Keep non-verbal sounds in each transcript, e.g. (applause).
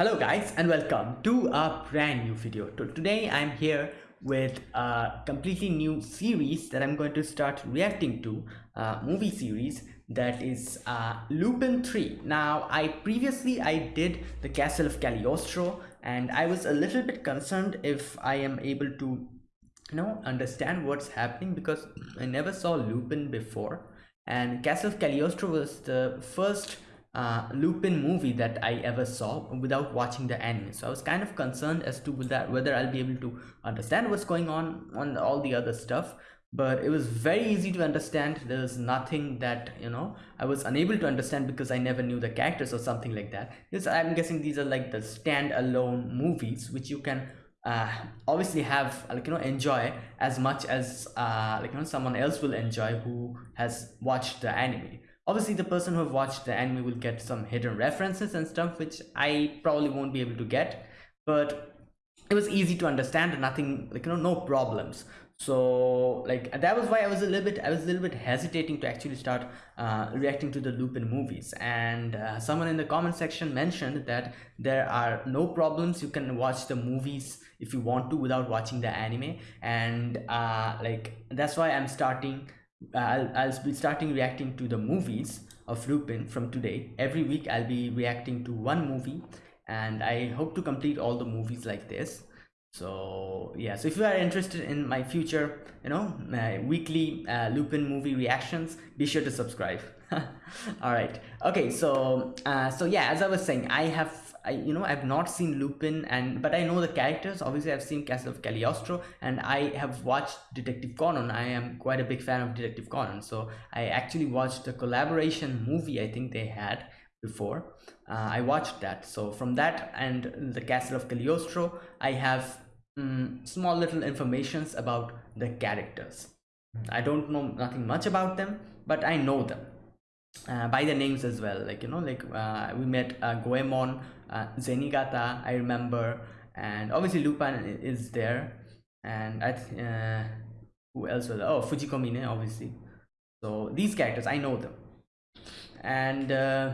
Hello guys and welcome to a brand new video. Today I'm here with a completely new series that I'm going to start reacting to, a movie series that is uh, Lupin 3. Now I previously I did the Castle of Cagliostro and I was a little bit concerned if I am able to you know understand what's happening because I never saw Lupin before and Castle of Cagliostro was the first uh, Lupin movie that I ever saw without watching the anime. So I was kind of concerned as to whether I'll be able to understand what's going on on all the other stuff. But it was very easy to understand. There's nothing that you know I was unable to understand because I never knew the characters or something like that. Because I'm guessing these are like the standalone movies which you can uh, obviously have like you know enjoy as much as uh, like you know someone else will enjoy who has watched the anime obviously the person who have watched the anime will get some hidden references and stuff which i probably won't be able to get but it was easy to understand and nothing like you know no problems. So like that was why i was a little bit i was a little bit hesitating to actually start uh, reacting to the lupin movies. And uh, someone in the comment section mentioned that there are no problems. You can watch the movies if you want to without watching the anime. And uh, like that's why i'm starting I'll, I'll be starting reacting to the movies of Lupin from today. Every week I'll be reacting to one movie and I hope to complete all the movies like this. So yeah, so if you are interested in my future, you know, weekly uh, Lupin movie reactions, be sure to subscribe. (laughs) all right. Okay, so uh, so yeah, as I was saying, I have I you know I've not seen Lupin and but I know the characters. Obviously I've seen Castle of Cagliostro and I have watched Detective Conan. I am quite a big fan of Detective Conan. So I actually watched the collaboration movie I think they had before. Uh, I watched that. So from that and the Castle of Cagliostro I have um, small little informations about the characters. I don't know nothing much about them but I know them. Uh, by the names as well. Like you know like uh, we met uh, Goemon uh, Zenigata I remember. And obviously Lupin is there. And I uh, who else was oh Fujiko Mine obviously. So these characters I know them. And uh,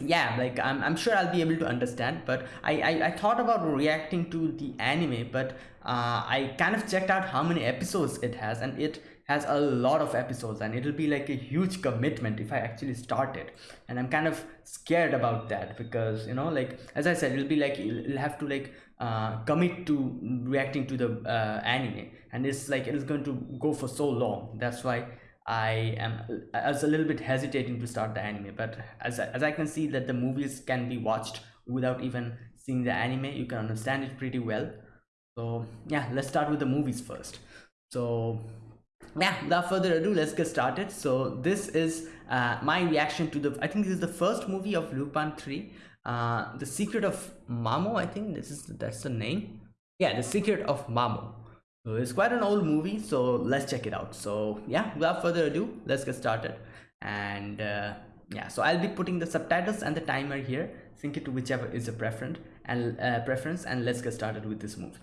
yeah like I'm, I'm sure I'll be able to understand but I, I, I thought about reacting to the anime but uh, I kind of checked out how many episodes it has and it has a lot of episodes and it'll be like a huge commitment if I actually start it. And I'm kind of scared about that because you know like as I said it'll be like you'll have to like uh, commit to reacting to the uh, anime. And it's like it's going to go for so long. That's why I am I was a little bit hesitating to start the anime. But as, as I can see that the movies can be watched without even seeing the anime you can understand it pretty well. So yeah let's start with the movies first. So yeah without further ado let's get started. So this is uh, my reaction to the i think this is the first movie of lupin 3 uh, the secret of mamo i think this is that's the name. Yeah the secret of mamo. So it's quite an old movie so let's check it out. So yeah without further ado let's get started. And uh, yeah so i'll be putting the subtitles and the timer here. Sync it to whichever is your preference and uh, preference and let's get started with this movie.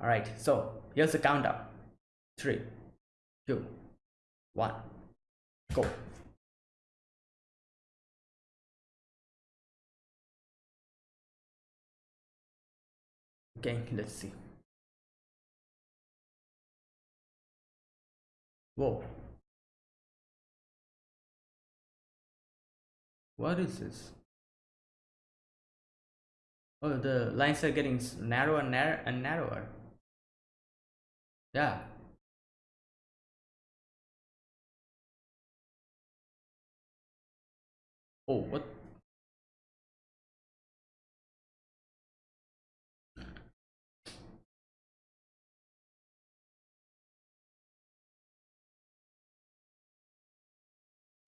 All right so here's the countdown three, two, one, go. Okay, let's see. Whoa. What is this? Oh, the lines are getting narrower and narrower and narrower. Yeah. Oh, what?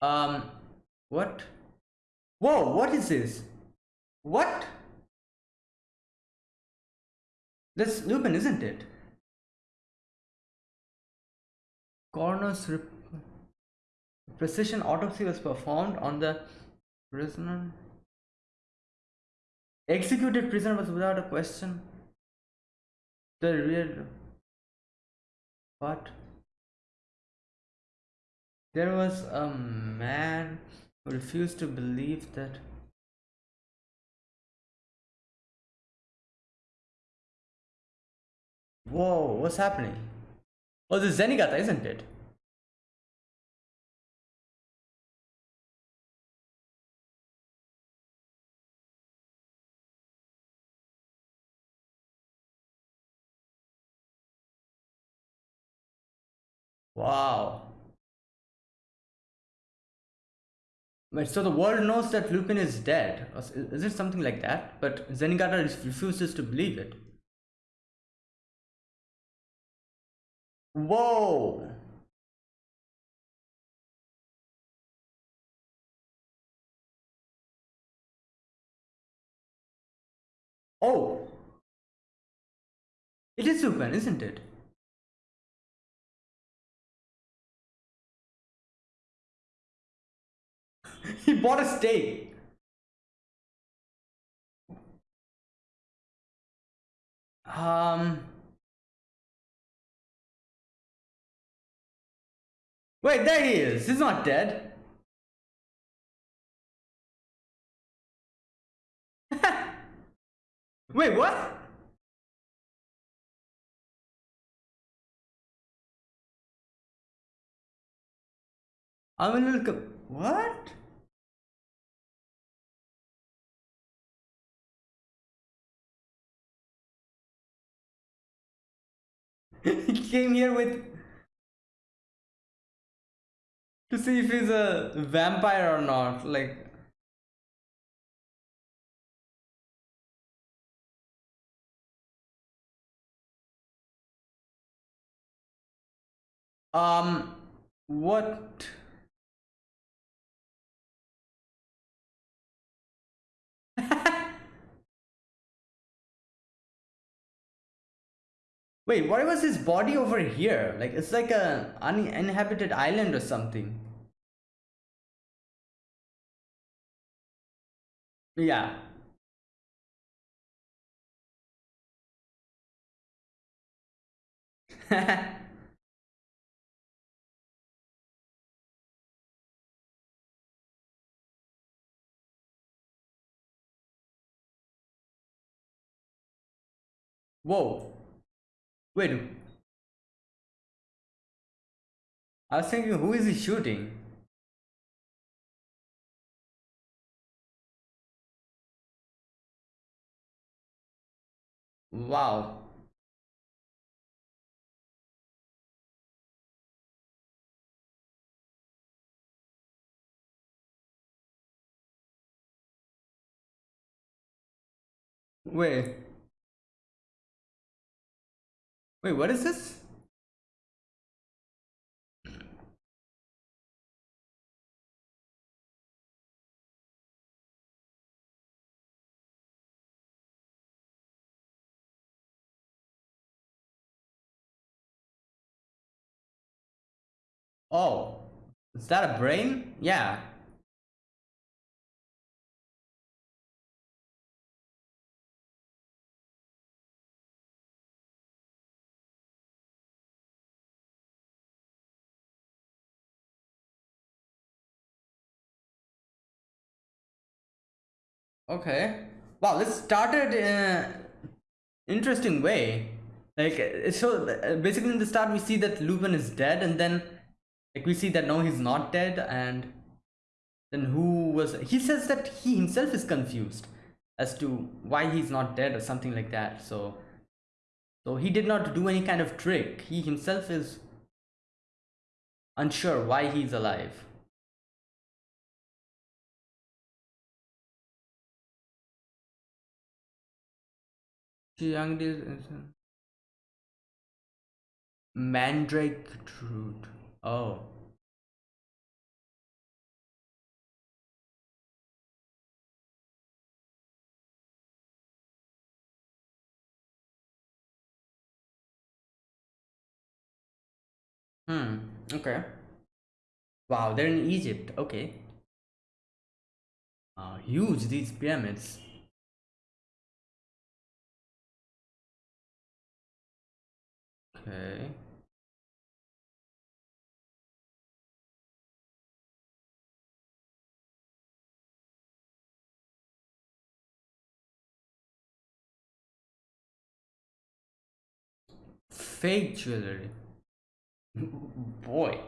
Um, what? Whoa, what is this? What? That's Lupin, isn't it? Coroner's precision autopsy was performed on the prisoner? Executed prisoner was without a question. The real but there was a man who refused to believe that whoa what's happening? Oh this is zenigata isn't it? Wow. Wait, so the world knows that Lupin is dead. Is it something like that? But Zenigata refuses to believe it. Whoa! Oh! It is Lupin, isn't it? (laughs) he bought a steak. Um. Wait, there he is. He's not dead. (laughs) Wait, what? I'm a little. What? (laughs) he came here with to see if he's a vampire or not like um what (laughs) Wait, why was his body over here? Like, it's like a uninhabited island or something. Yeah. (laughs) Whoa. Wait. I was thinking, who is he shooting? Wow. Wait. Wait, what is this? Oh, is that a brain? Yeah. Okay. Wow, this started in interesting way. Like, uh, so uh, basically in the start we see that Lupin is dead and then like we see that no, he's not dead and then who was... He says that he himself is confused as to why he's not dead or something like that. So, so he did not do any kind of trick. He himself is unsure why he's alive. Mandrake root. Oh. Hmm. Okay. Wow, they're in Egypt. Okay. Uh, huge these pyramids. Okay. fake jewelry. (laughs) Boy.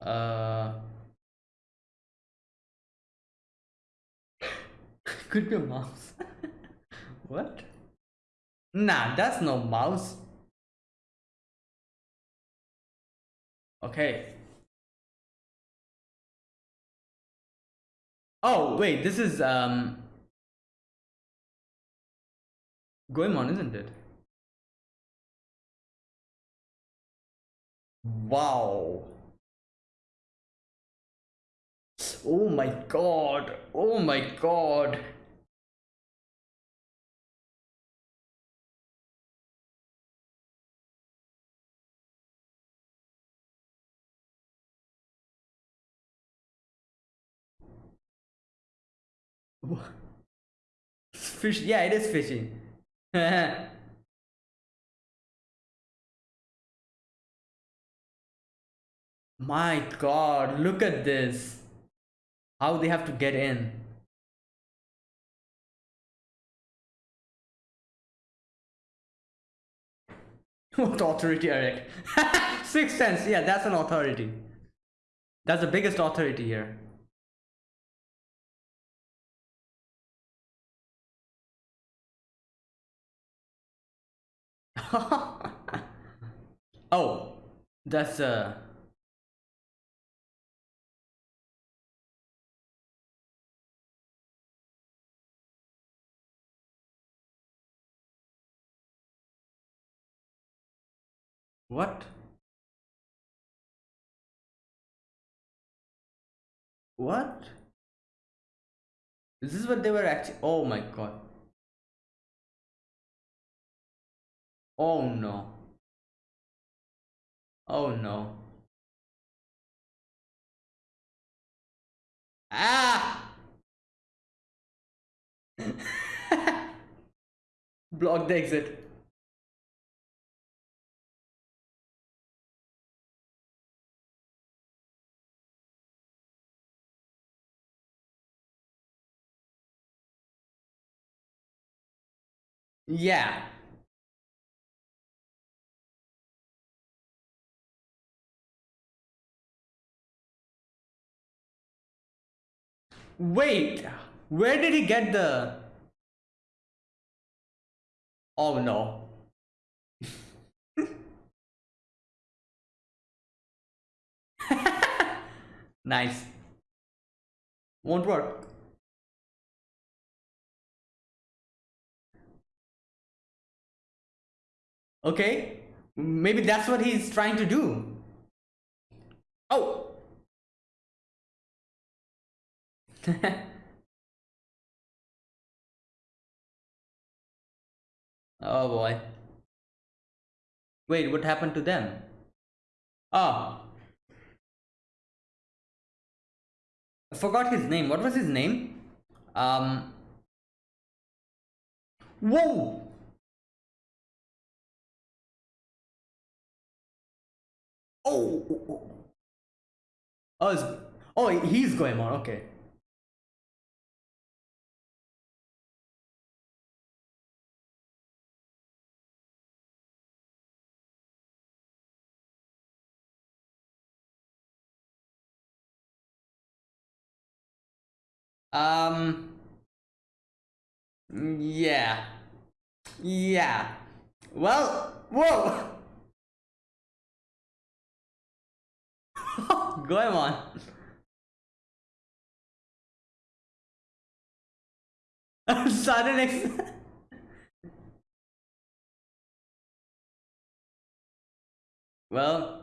Uh, (laughs) could be a mouse. (laughs) what? Nah, that's no mouse. Okay. Oh, wait, this is um Goemon, isn't it? Wow. Oh my god. Oh my god. (laughs) Fish, yeah, it is fishing. (laughs) My god, look at this. How they have to get in. (laughs) what authority, Eric? (laughs) six sense, yeah, that's an authority. That's the biggest authority here. (laughs) oh, that's uh What? What? Is this is what they were actually? Oh my god. Oh no. Oh no. Ah! (laughs) Block the exit. Yeah. Wait, where did he get the... Oh no. (laughs) nice. Won't work. Okay, maybe that's what he's trying to do. Oh! (laughs) oh boy. Wait, what happened to them? Oh. I forgot his name. What was his name? Um. Whoa! Oh, oh, oh. Oh, oh, he's going on. Okay. Um. Yeah. Yeah. Well, whoa. (laughs) (laughs) Goemon. (laughs) Sudden ex (laughs) Well.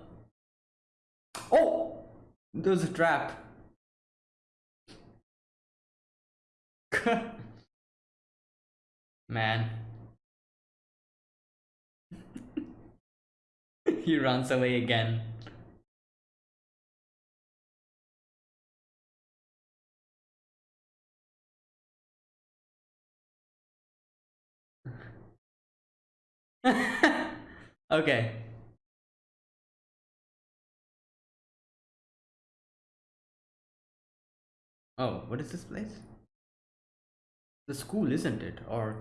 Oh! There's a trap. Man. he runs away again. (laughs) okay. Oh, what is this place? the school, isn't it? Or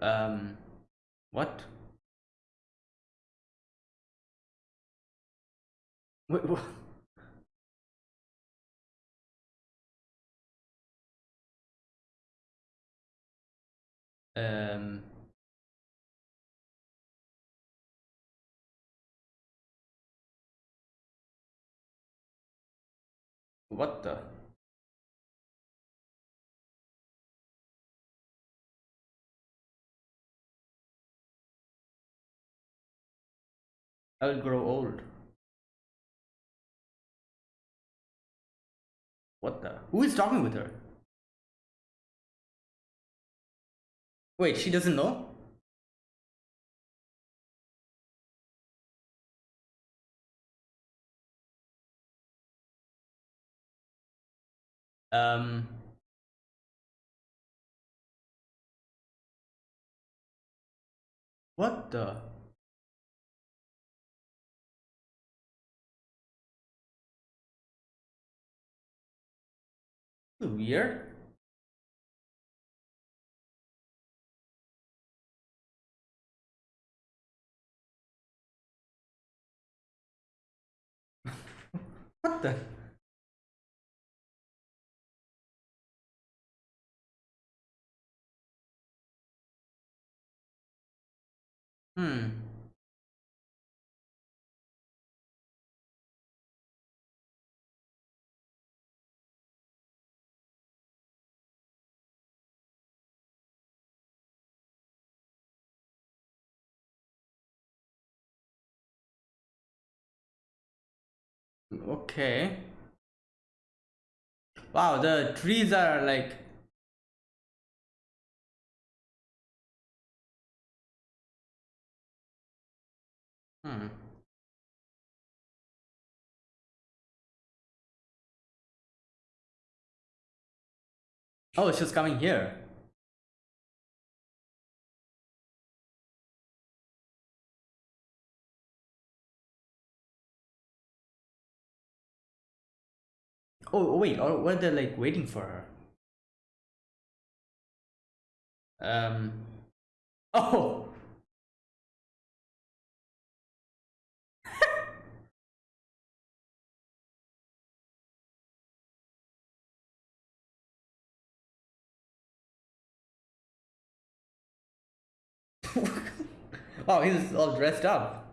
um, what? Wait, what? Um, what the? I will grow old. What the? Who is talking with her? Wait, she doesn't know? Um, what the? Weird. What the? Hmm. Okay. Wow, the trees are like hmm. Oh, she's coming here. Oh, wait, or were they like waiting for her? Um. (laughs) Oh. (laughs) oh, he's all dressed up.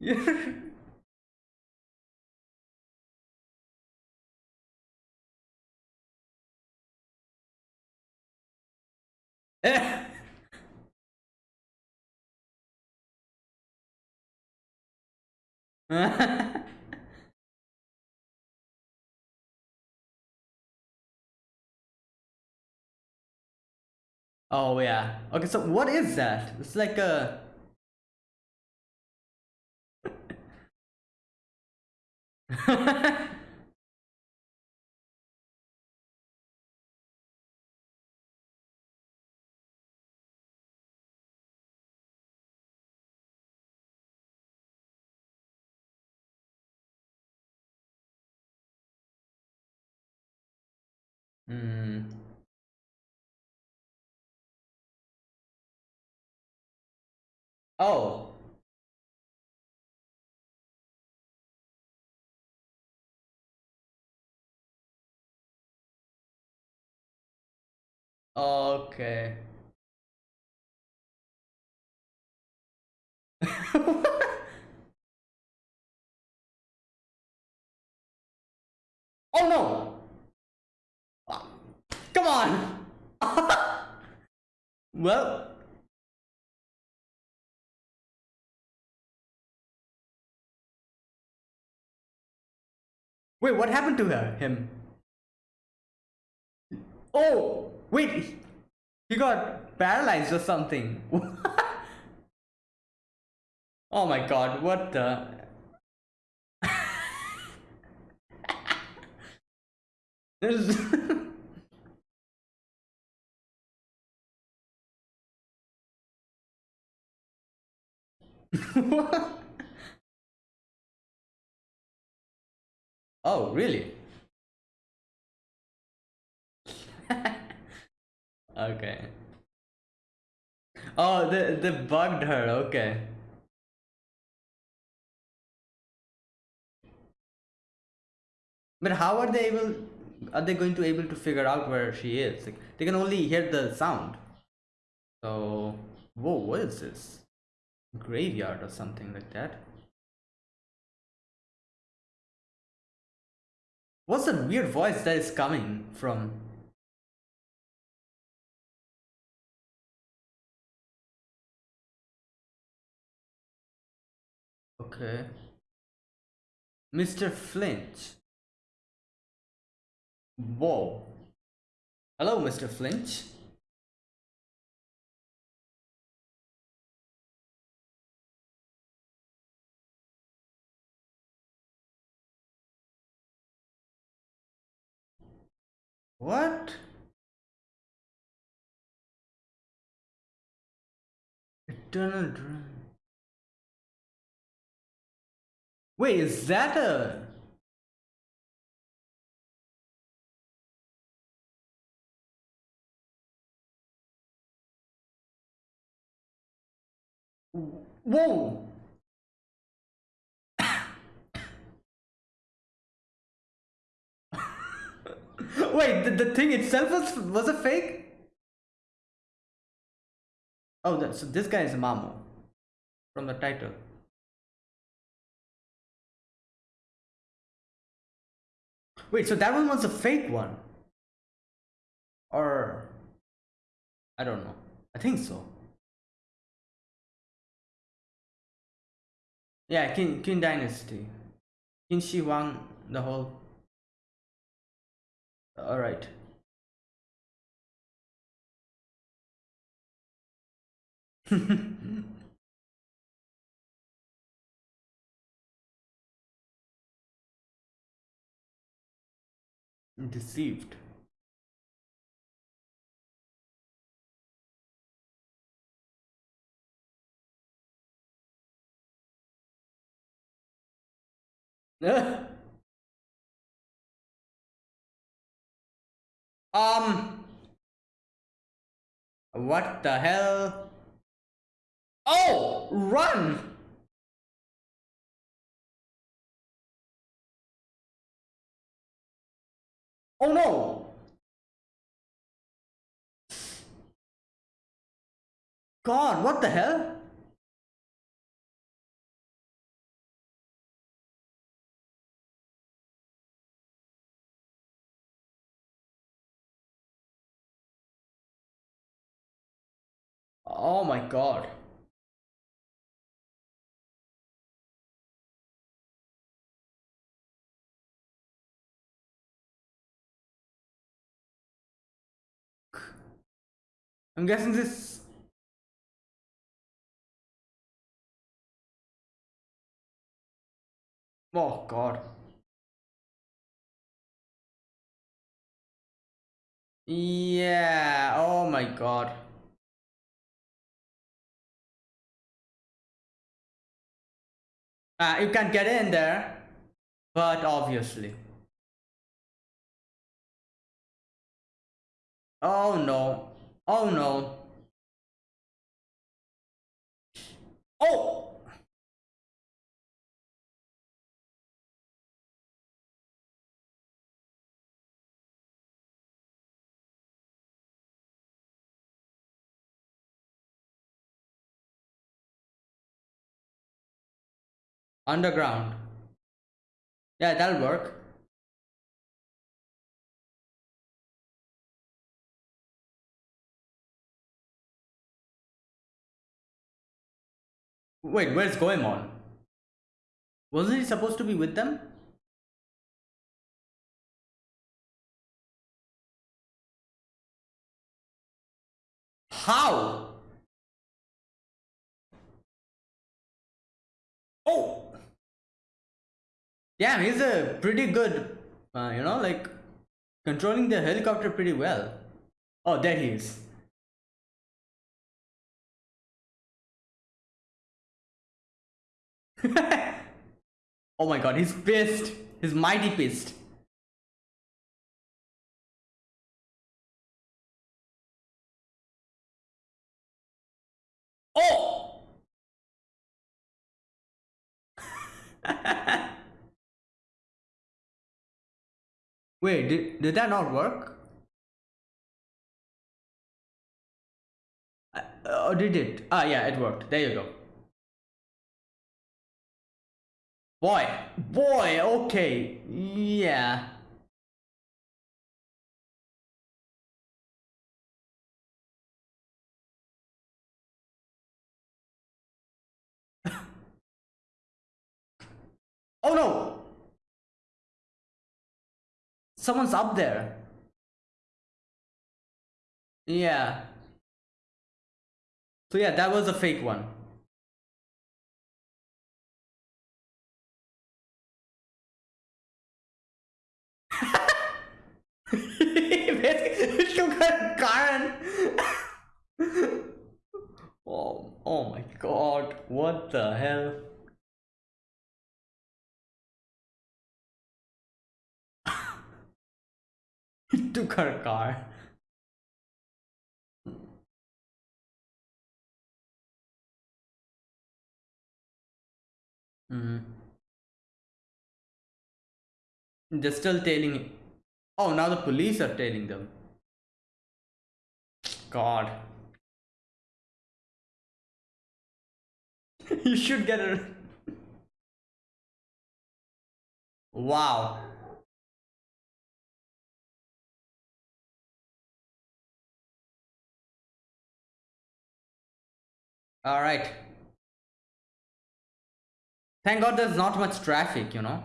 Yeah. (laughs) oh yeah. Okay, so what is that? It's like a (laughs) Hmm. Oh. Okay. (laughs) oh no! Ah, come on! (laughs) well, wait, what happened to her? Him? Oh, wait, he got paralyzed or something. (laughs) oh my god, what the? (laughs) This. (laughs) oh, really? Okay. Oh, they, they bugged her, okay. But how are they able, are they going to able to figure out where she is? Like, they can only hear the sound. So, whoa, what is this? Graveyard or something like that. What's that weird voice that is coming from? Okay. Mr. Flint. Whoa. Hello, Mr. Flint. What? Eternal Dream. Wait, is that a... Whoa! (laughs) Wait, the, the thing itself was, was a fake? Oh, that, so this guy is Mamo from the title. Wait, so that one was a fake one? Or... I don't know. I think so. Yeah, Qin, Qin Dynasty. Qin Shi Huang, the whole... Alright. (laughs) Deceived. (laughs) um. What the hell? Oh, run! Oh no! God, what the hell? Oh my god. I'm guessing this Oh god. Yeah, oh my god. Uh, you can get in there, but obviously. Oh no. Oh no. Oh! Underground. Yeah, that'll work. Wait, where's Goemon? Wasn't he supposed to be with them? How? Oh! Damn, he's a pretty good, uh, you know, like, controlling the helicopter pretty well. Oh, there he is. (laughs) oh my god, he's pissed. He's mighty pissed. Oh! (laughs) Wait, did, did that not work? Uh, oh, did it? Ah, yeah, it worked. There you go. Boy, boy, okay, yeah. (laughs) oh no! Someone's up there. Yeah. So yeah, that was a fake one. (laughs) Karen. oh, oh my god, what the hell? he (laughs) took her car. Mm. They're still tailing. Oh, now the police are tailing them. God. (laughs) you should get it. (laughs) Wow. All right. Thank God there's not much traffic, you know.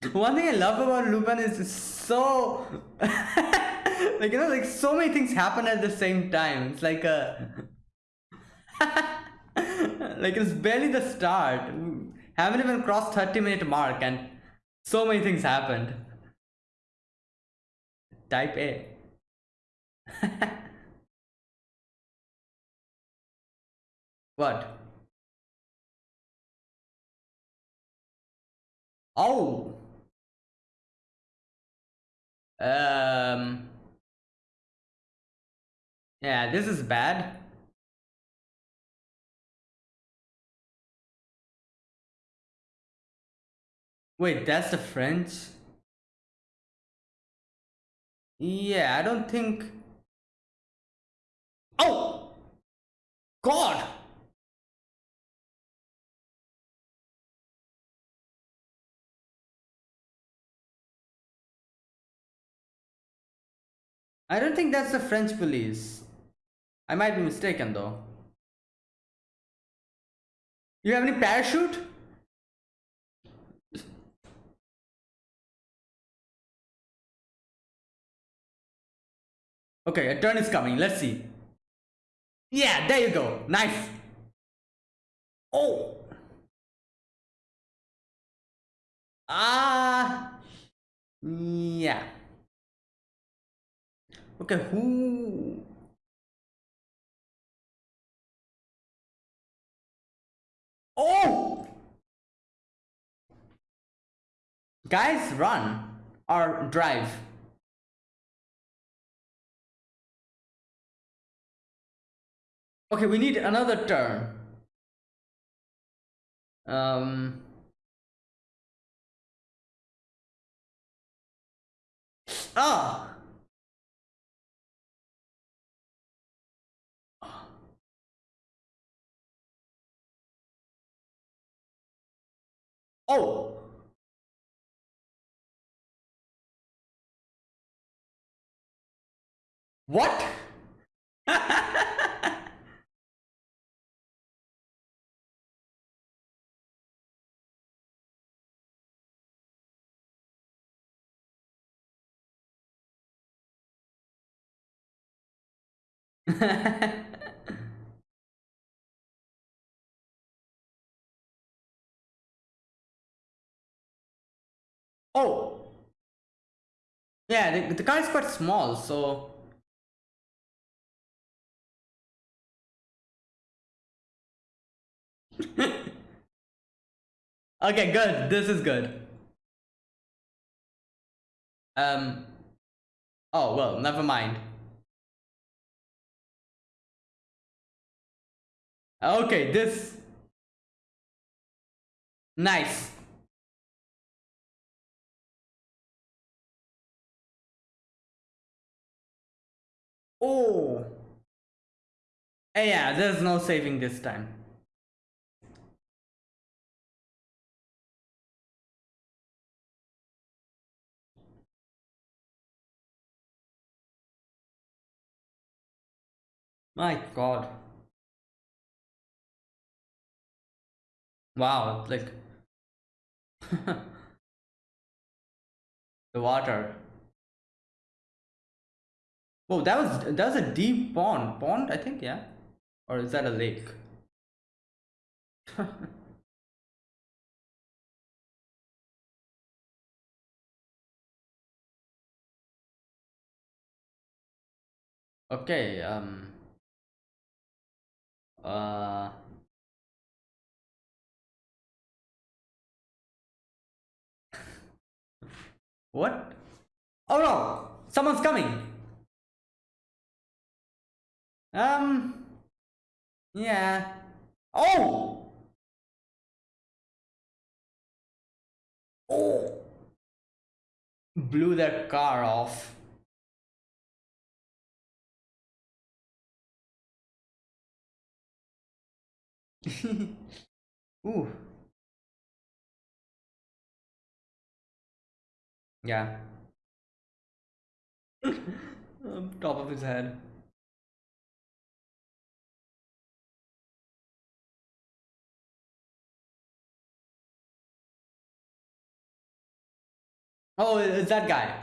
(laughs) One thing I love about Lupin is so (laughs) like you know like so many things happen at the same time. It's like a (laughs) like it's barely the start. Haven't even crossed 30 minute mark and so many things happened. Type A. what? Oh. Um. Yeah, this is bad. Wait, that's the French? Yeah, I don't think... Oh! God! I don't think that's the French police. I might be mistaken though. You have any parachute? Okay, a turn is coming. Let's see. Yeah, there you go. Nice. Oh. Ah. Yeah. Okay, who? Oh! Guys, run or drive. Okay, we need another turn. Um. Ah! Oh! What? (laughs) Oh! Yeah, the, the car is quite small, so... (laughs) okay, good. This is good. Um... Oh, well, never mind. Okay, this... Nice. Oh. Eh, yeah, there's no saving this time. My god. Wow, like (laughs) the water. Oh, that was that was a deep pond. Pond, I think, yeah. Or is that a lake? (laughs) okay, um uh (laughs) What? Oh no! Someone's coming! Um. Yeah. Oh! Oh! Blew their car off. (laughs) Ooh. Yeah. (laughs) top of his head. Oh, it's that guy.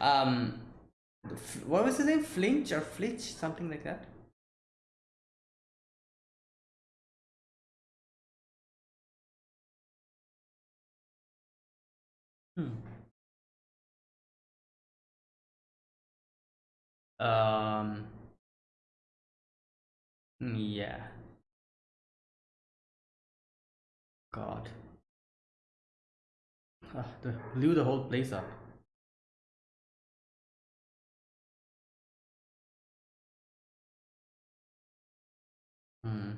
Um, what was his name? Flinch or Flitch? Something like that. Hmm. Um. Yeah. God. Ah, the, blew the whole place up. Hmm.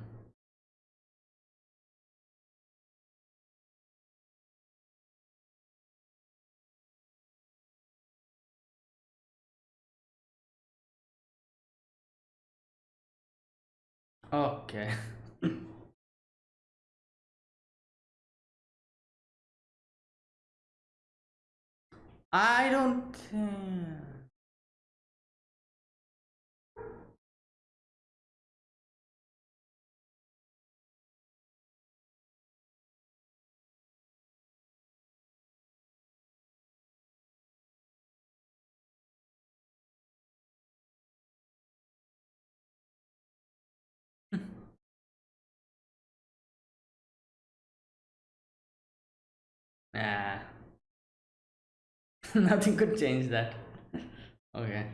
Okay. (laughs) I don't. (laughs) Nah. (laughs) Nothing could change that. okay.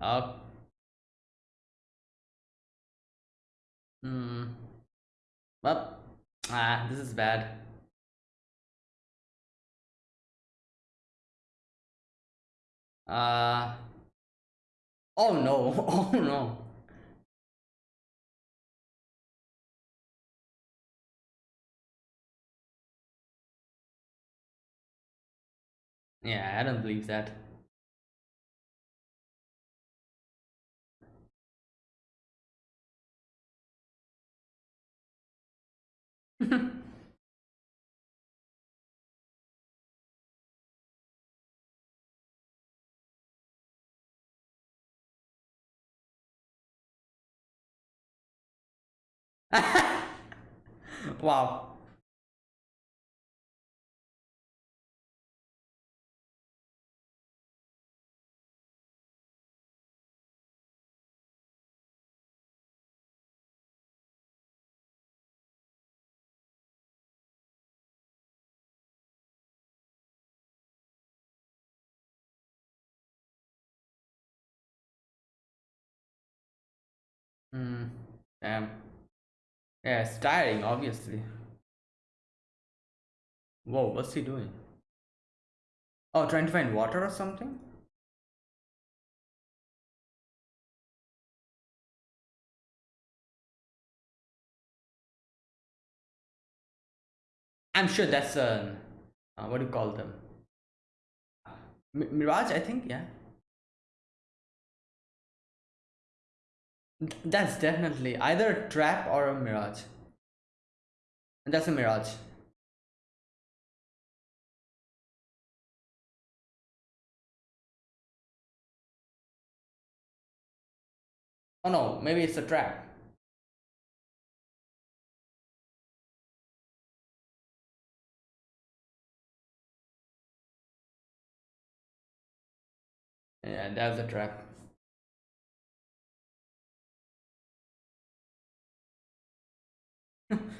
Oh. Hmm. Well, ah, this is bad. Uh. Oh no! (laughs) Oh no! Yeah, I don't believe that. (laughs) wow. Damn. Yeah, it's tiring, obviously. Whoa, what's he doing? Oh, trying to find water or something? I'm sure that's a uh, what do you call them? Mi- Mirage, I think. Yeah, that's definitely either a trap or a mirage. And That's a mirage. Oh no, maybe it's a trap. Yeah, that's a trap.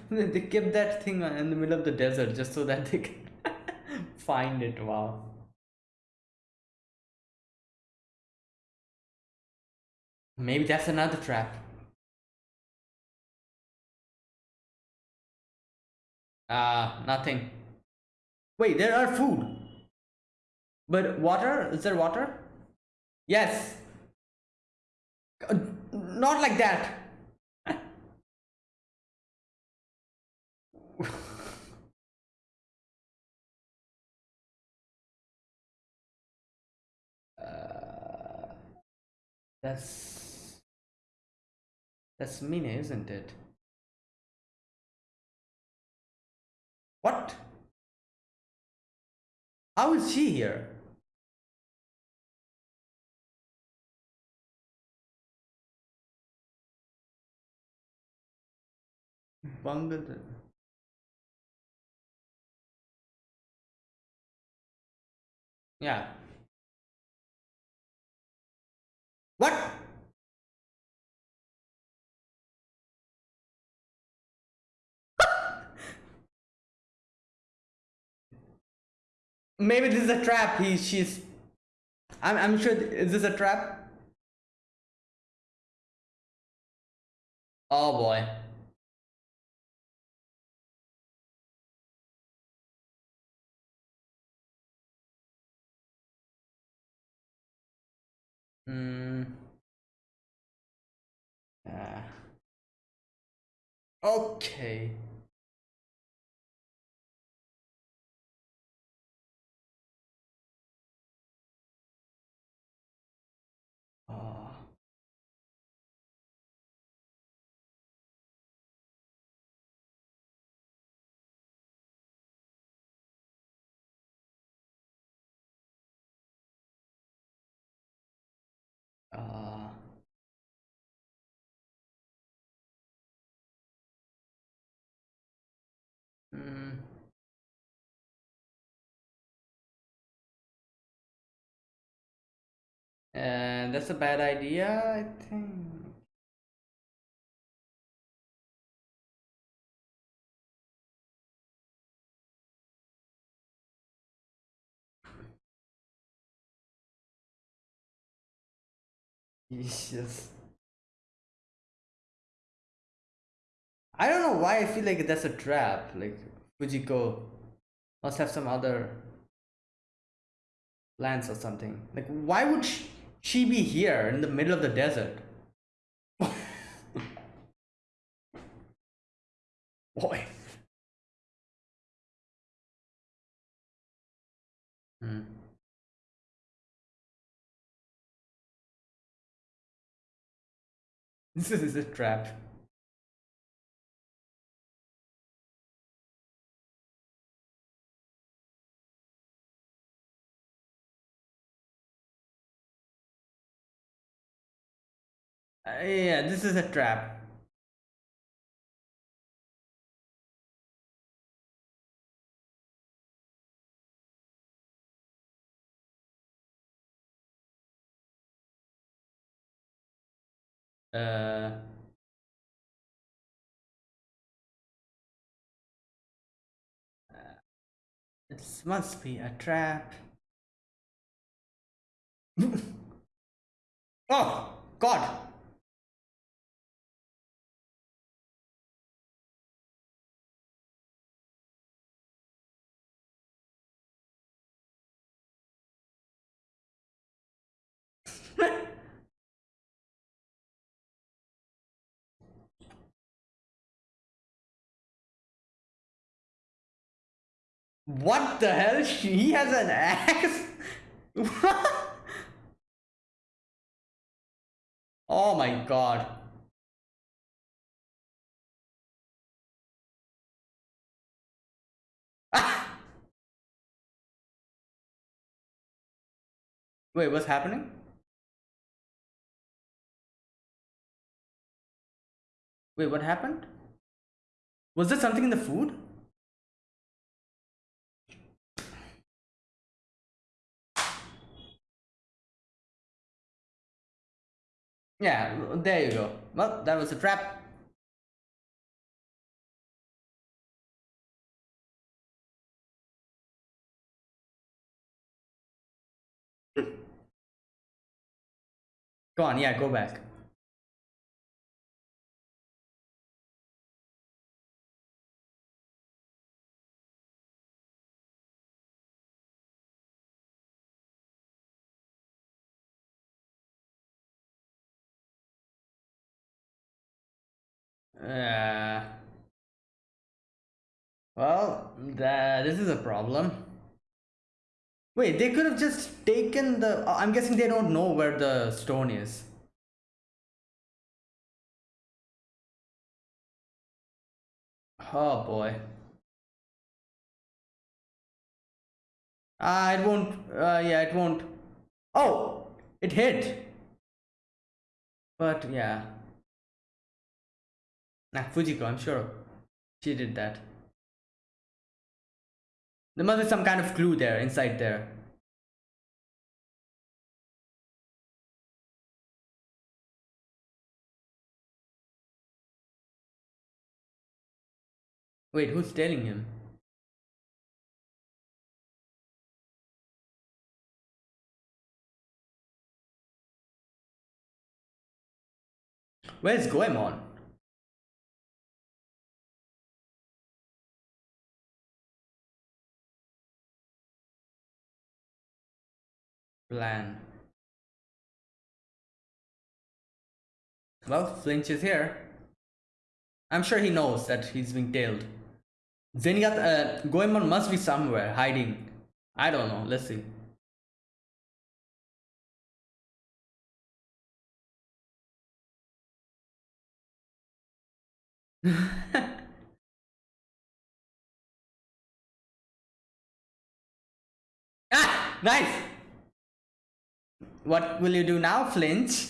(laughs) they kept that thing in the middle of the desert just so that they can (laughs) find it. Wow. Maybe that's another trap. Ah, nothing. Wait, there are food. But water? Is there water? Yes. Uh, not like that. Uh, that's that's Mina, isn't it? What? How is she here? Bangladesh. Yeah. What? (laughs) Maybe this is a trap. He, she's. I'm, I'm sure. Is this a trap? Oh boy. Hmm. Ah. okay. Ah. That's a bad idea, I think. (laughs) Jesus. I don't know why I feel like that's a trap. Like Fujiko must have some other plans or something. Like why would sh- she be here in the middle of the desert? Boy. Hmm. (laughs) This is a trap. Yeah, this is a trap. Uh, this must be a trap. (laughs) oh God! What the hell? He has an axe? (laughs) oh my god. (laughs) Wait, what's happening? Wait, what happened? Was there something in the food? Yeah, there you go. Well, that was a trap. (laughs) Go on, yeah, go back. Uh, well, that, this is a problem. Wait, they could have just taken the... I'm guessing they don't know where the stone is. Oh boy. Ah, it won't. Uh, yeah, it won't. Oh, it hit. But yeah. Nah, Fujiko, I'm sure she did that. There must be some kind of clue there, inside there. Wait, who's telling him? Where's Goemon? Plan. Well, Flinch is here. I'm sure he knows that he's being tailed. Zenigata, uh, Goemon must be somewhere hiding. I don't know. Let's see. (laughs) ah, nice. What will you do now, Flinch?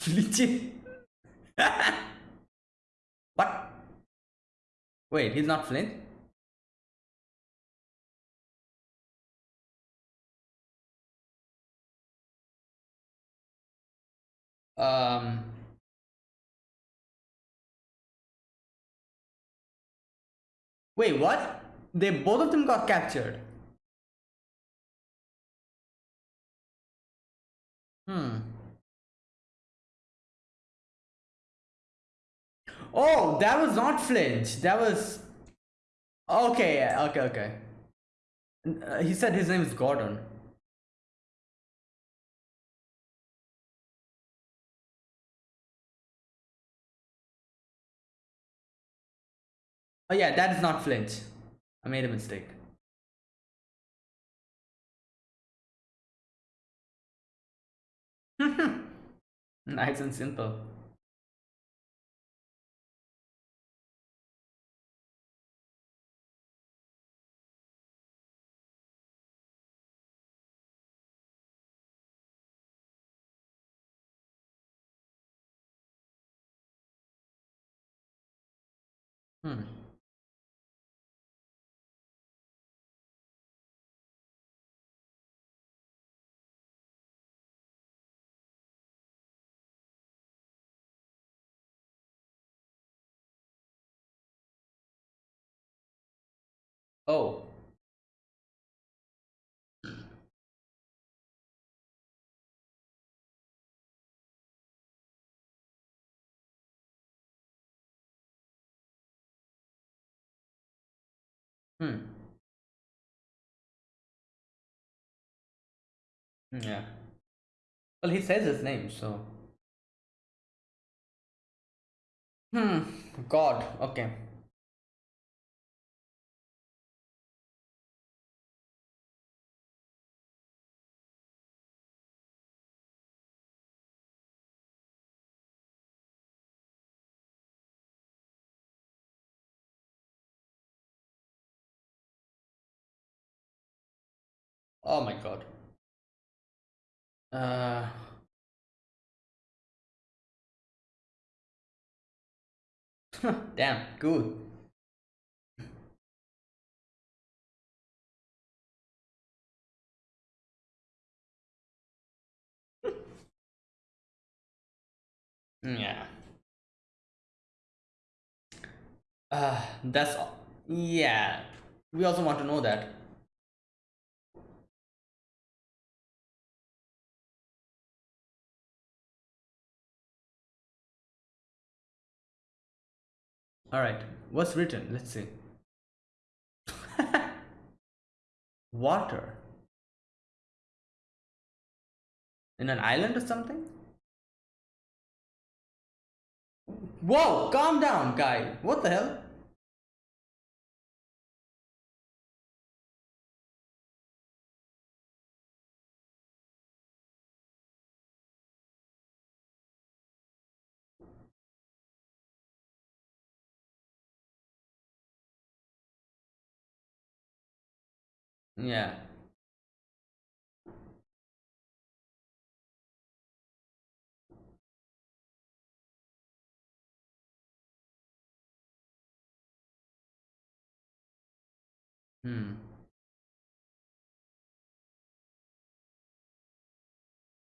Flinch? (laughs) what? Wait, he's not Flint? Um. Wait, what? They both of them got captured. Hmm. Oh, that was not Flinch. That was. Okay, okay, okay. Uh, he said his name is Gordon. Oh, yeah, that is not Flinch. I made a mistake. (laughs) nice and simple. Hmm. Yeah. Well, he says his name, so. Hmm. God. Okay. Oh my god. Uh. (laughs) Damn, good. (laughs) yeah. Uh, that's all. Yeah. We also want to know that. Alright, what's written? Let's see. (laughs) Water. In an island or something? Whoa, calm down, guy. What the hell? Yeah. Hmm.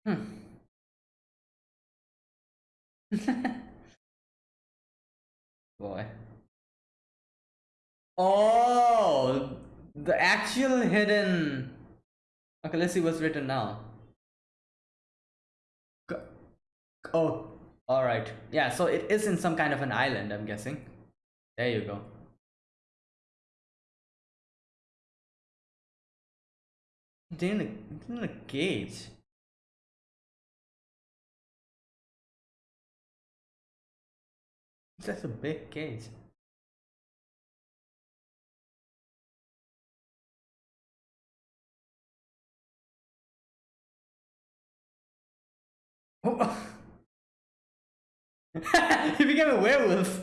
Hmm. Boy. Oh, the actual hidden. Okay, let's see what's written now. Oh, all right. Yeah, so it is in some kind of an island, I'm guessing. There you go. They're in a, in a cage. That's a big cage. (laughs) he became a werewolf.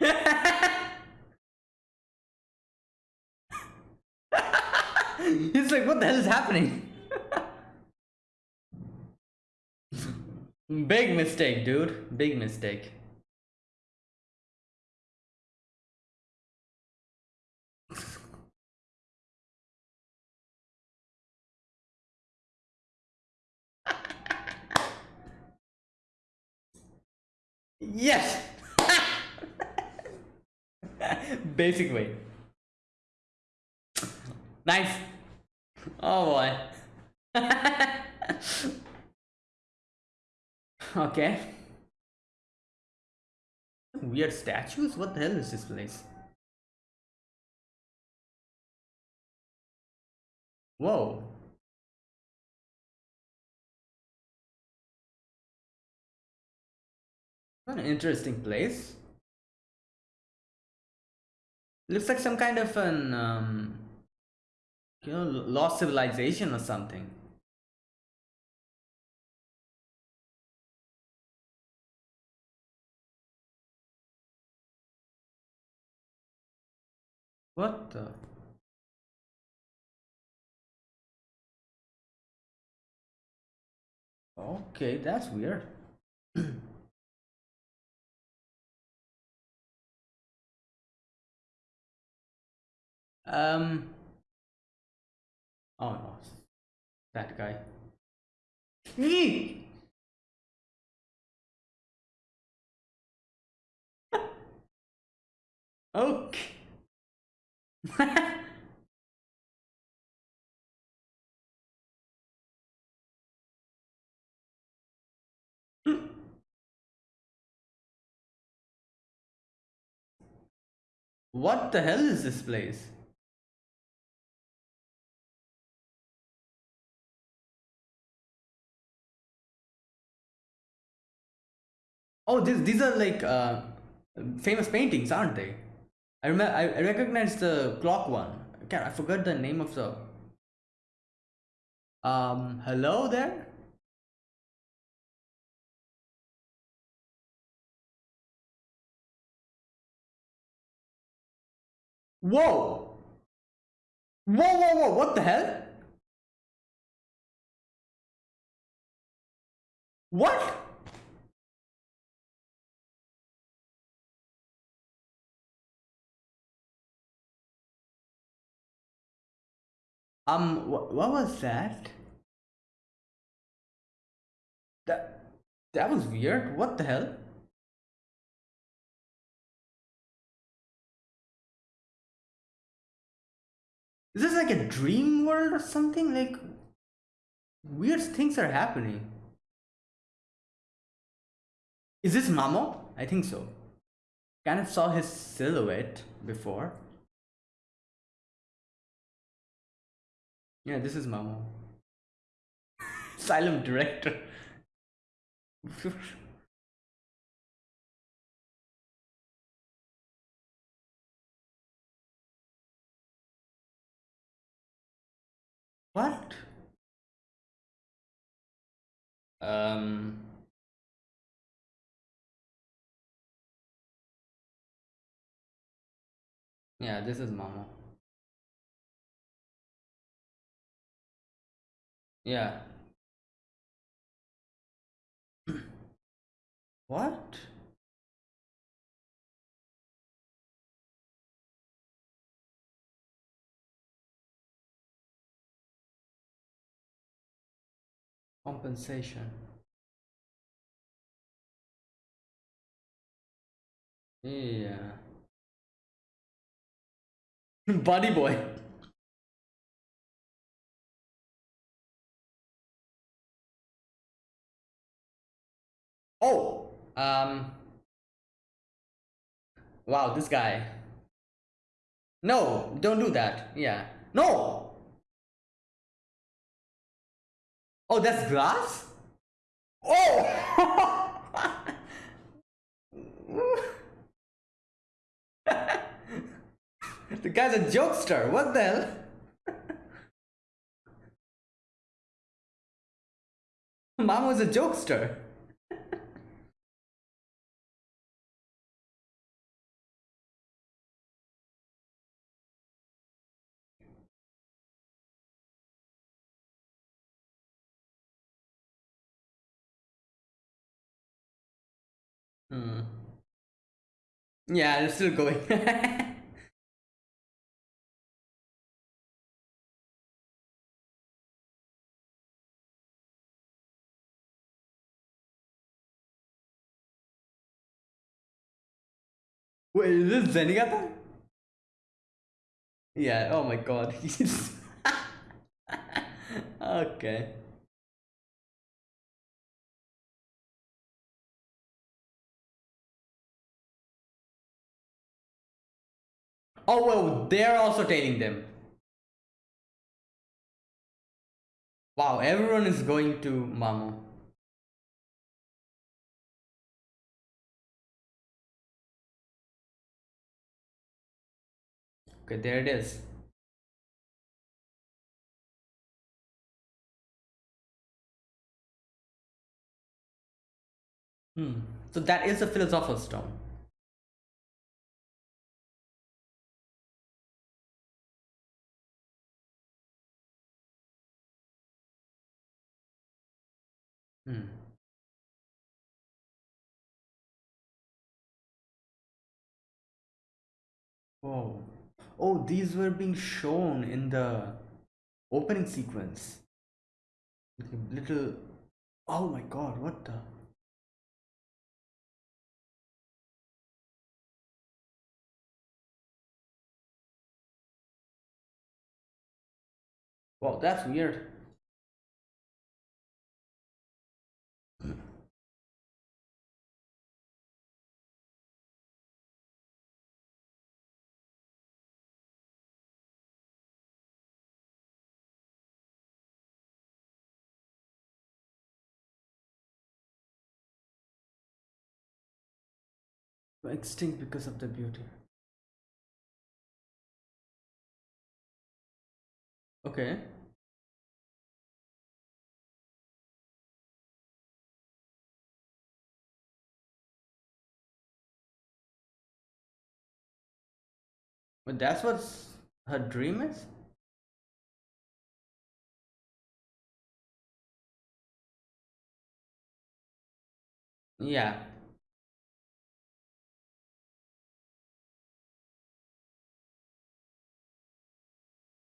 (laughs) He's like, what the hell is happening? (laughs) Big mistake, dude. Big mistake. Yes! Basic way. Nice. Oh boy. (laughs) okay. Weird statues? What the hell is this place? Whoa. An interesting place. Looks like some kind of an um, you know, lost civilization or something. What the? Okay, that's weird. (clears throat) um. Oh no, that guy. Me. (laughs) okay. (laughs) what the hell is this place? oh this, these are like uh, famous paintings aren't they? I remember i recognize the clock one. God, i forgot the name of the um hello there? Whoa! Whoa whoa whoa what the hell? What? Um, wh- what was that? That that was weird. What the hell? Is this like a dream world or something? Like weird things are happening. Is this Mamo? I think so. Kind of saw his silhouette before. Yeah, this is Mamo. (laughs) Asylum director. (laughs) what? Um. Yeah, this is Mamo. Yeah. (coughs) what? Compensation. Yeah. (laughs) Buddy boy. Oh, um, wow, this guy. No, don't do that. Yeah. No. Oh, that's glass? Oh! (laughs) the guy's a jokester. What the hell? (laughs) Mamo was a jokester. Hmm. Yeah, it's still going. (laughs) Wait, is this Zenigata? Yeah, oh my god. (laughs) (laughs) Okay. Oh well, they're also tailing them. Wow, everyone is going to Mamo. Okay, there it is. Hmm. So that is the philosopher's stone. Hmm. Oh. Oh, these were being shown in the opening sequence. Little. Oh my god, what the? Wow, that's weird. Extinct because of the beauty. Okay. But that's what her dream is? Yeah.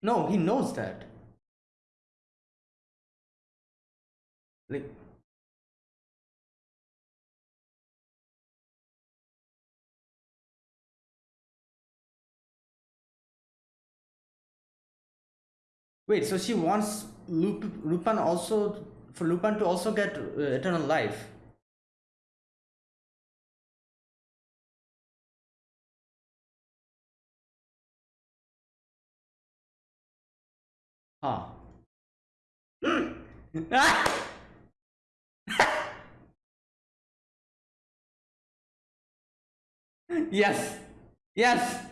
No, he knows that. Like, wait, so she wants Lup Lupin also for Lupin to also get uh, eternal life. (laughs) Yes. Yes.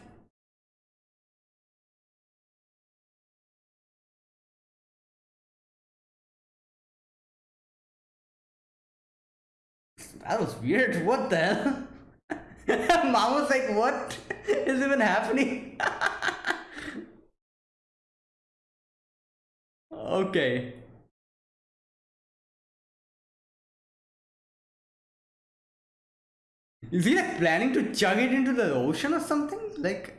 That was weird. What the hell? (laughs) Mamo was like, what is even happening? (laughs) okay. Is he like planning to chug it into the ocean or something? Like,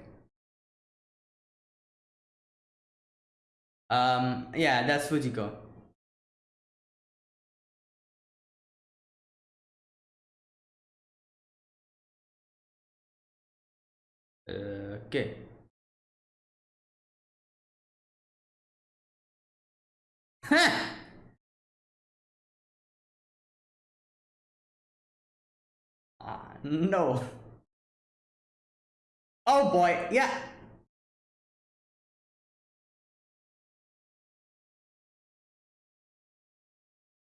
um, yeah, that's Fujiko. Okay. Ah, no. Oh boy, yeah.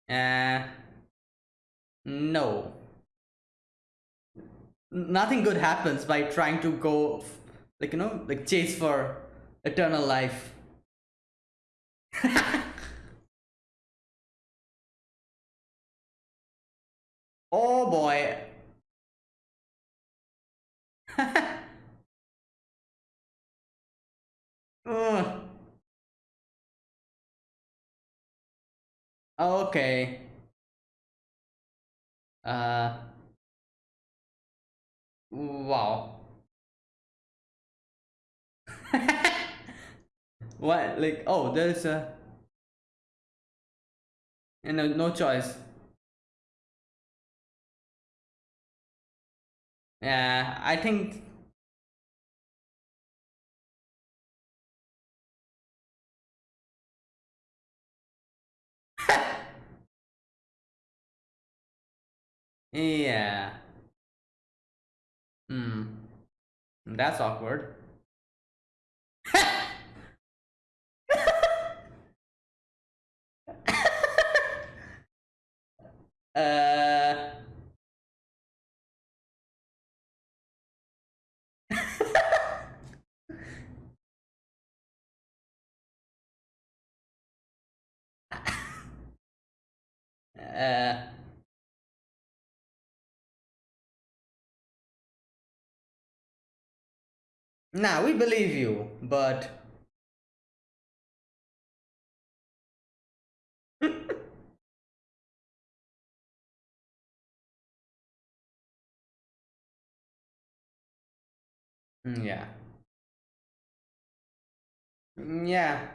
Uh, no. Nothing good happens by trying to go, like, you know, like chase for eternal life. (laughs) oh boy. (laughs) Ugh. Okay. Uh. Wow. (laughs) what? Like, oh, there's a. And no, no choice. Yeah, I think. yeah. Hmm. That's awkward. (laughs) uh. Uh. Nah, we believe you, but (laughs) Mm, yeah. Mm, yeah.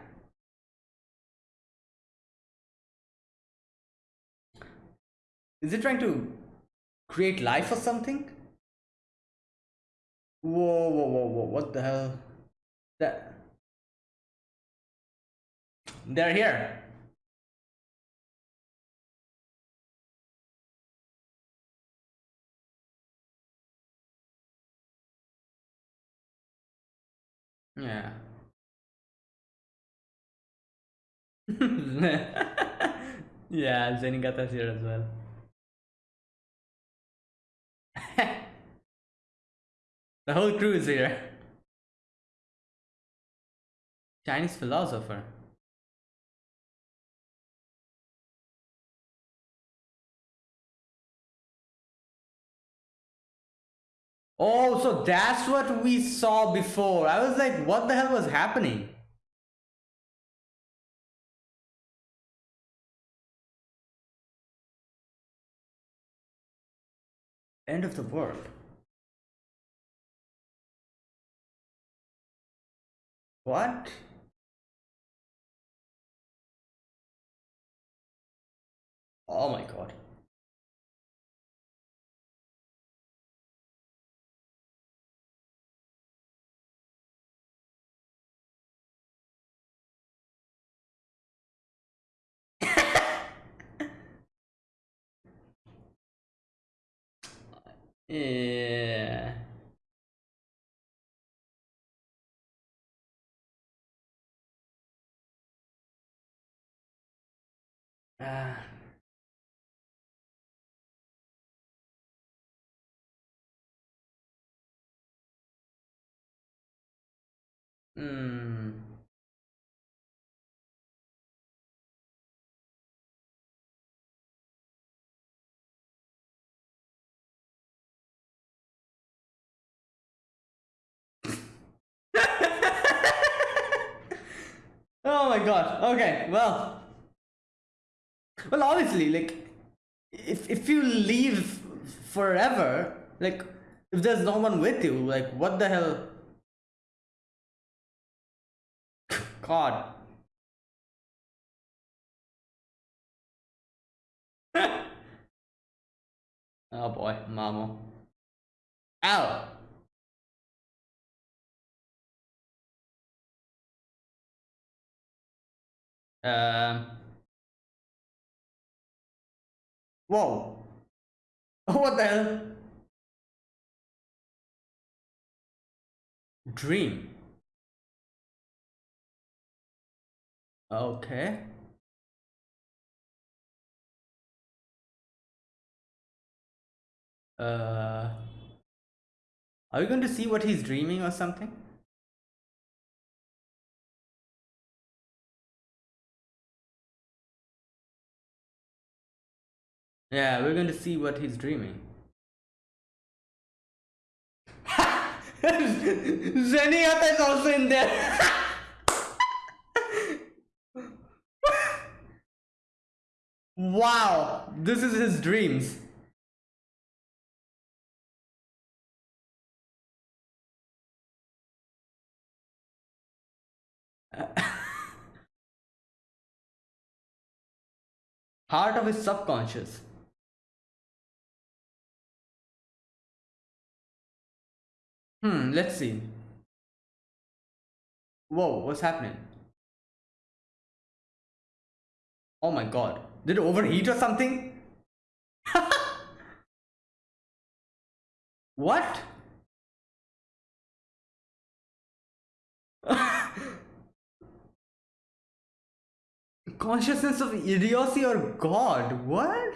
Is it trying to create life or something? Whoa, whoa, whoa, whoa, what the hell? That they're here. Yeah. (laughs) yeah, Zenigata's here as well. The whole crew is here. Chinese philosopher. Oh, so that's what we saw before. I was like, what the hell was happening? End of the world. What? Oh my god. (laughs) yeah. Ah. Hmm. (laughs) oh my god. Okay, well. Well, obviously, like, if, if you leave forever, like, if there's no one with you, like, what the hell? (laughs) God. (laughs) oh boy, Mamo. Ow! Um. Whoa. (laughs) What the hell? Dream. Okay. Uh, are we going to see what he's dreaming or something? Yeah, we're going to see what he's dreaming. (laughs) Zenigata is also in there. (laughs) wow, this is his dreams. (laughs) Heart of his subconscious. Hmm, let's see. Whoa, what's happening? Oh my god. Did it overheat or something? (laughs) what? (laughs) Consciousness of idiocy or God? What?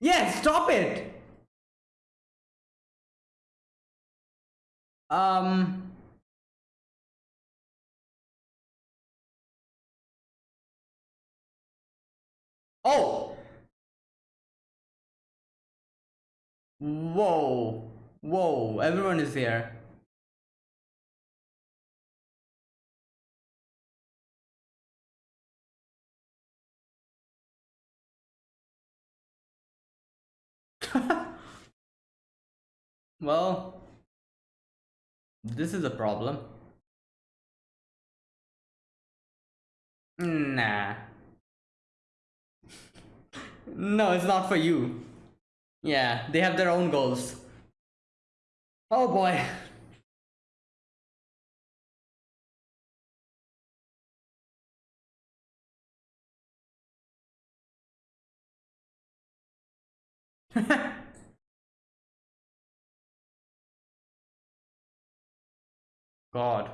Yes, yeah, stop it! Um. Oh. Whoa. Whoa. Everyone is here. (laughs) well, this is a problem. Nah. no, it's not for you. Yeah, they have their own goals. Oh boy. (laughs) God.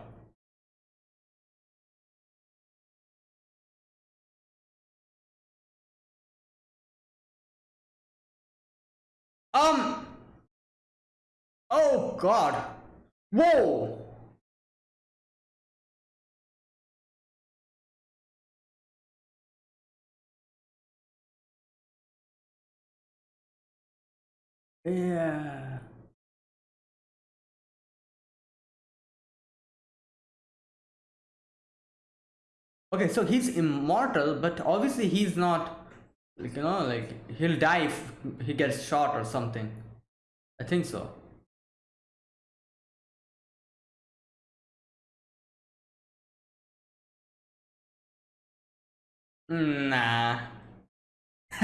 Um. Oh God. Whoa. Yeah. Okay, so he's immortal, but obviously he's not Like, you know, like he'll die if he gets shot or something. I think so. Nah. (laughs)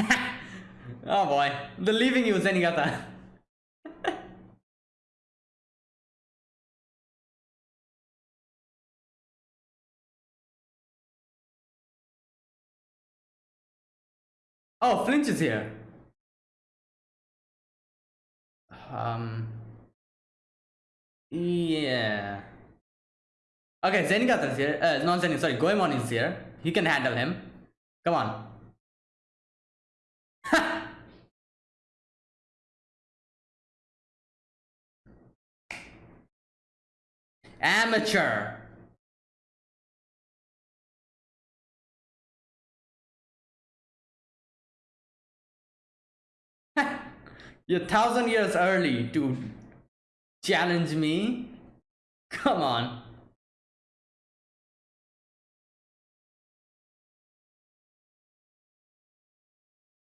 oh boy, the leaving you, Zenigata. (laughs) oh, Flinch is here. Um. Yeah. Okay, Zenigata is here. Uh, not Zen, sorry, Goemon is here. He can handle him. Come on. (laughs) Amateur. You're a thousand years early to challenge me. Come on.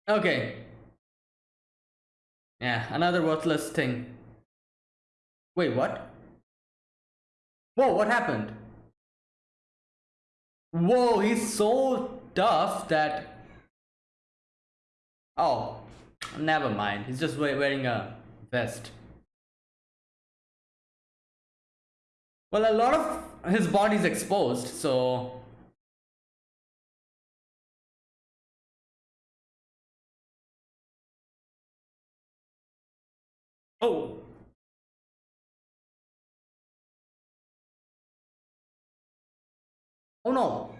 Okay. Yeah, another worthless thing. Wait, what? Whoa, what happened? Whoa, he's so tough that... Oh, never mind. He's just wearing a vest. Well, a lot of his body's exposed, so... Oh! Oh no!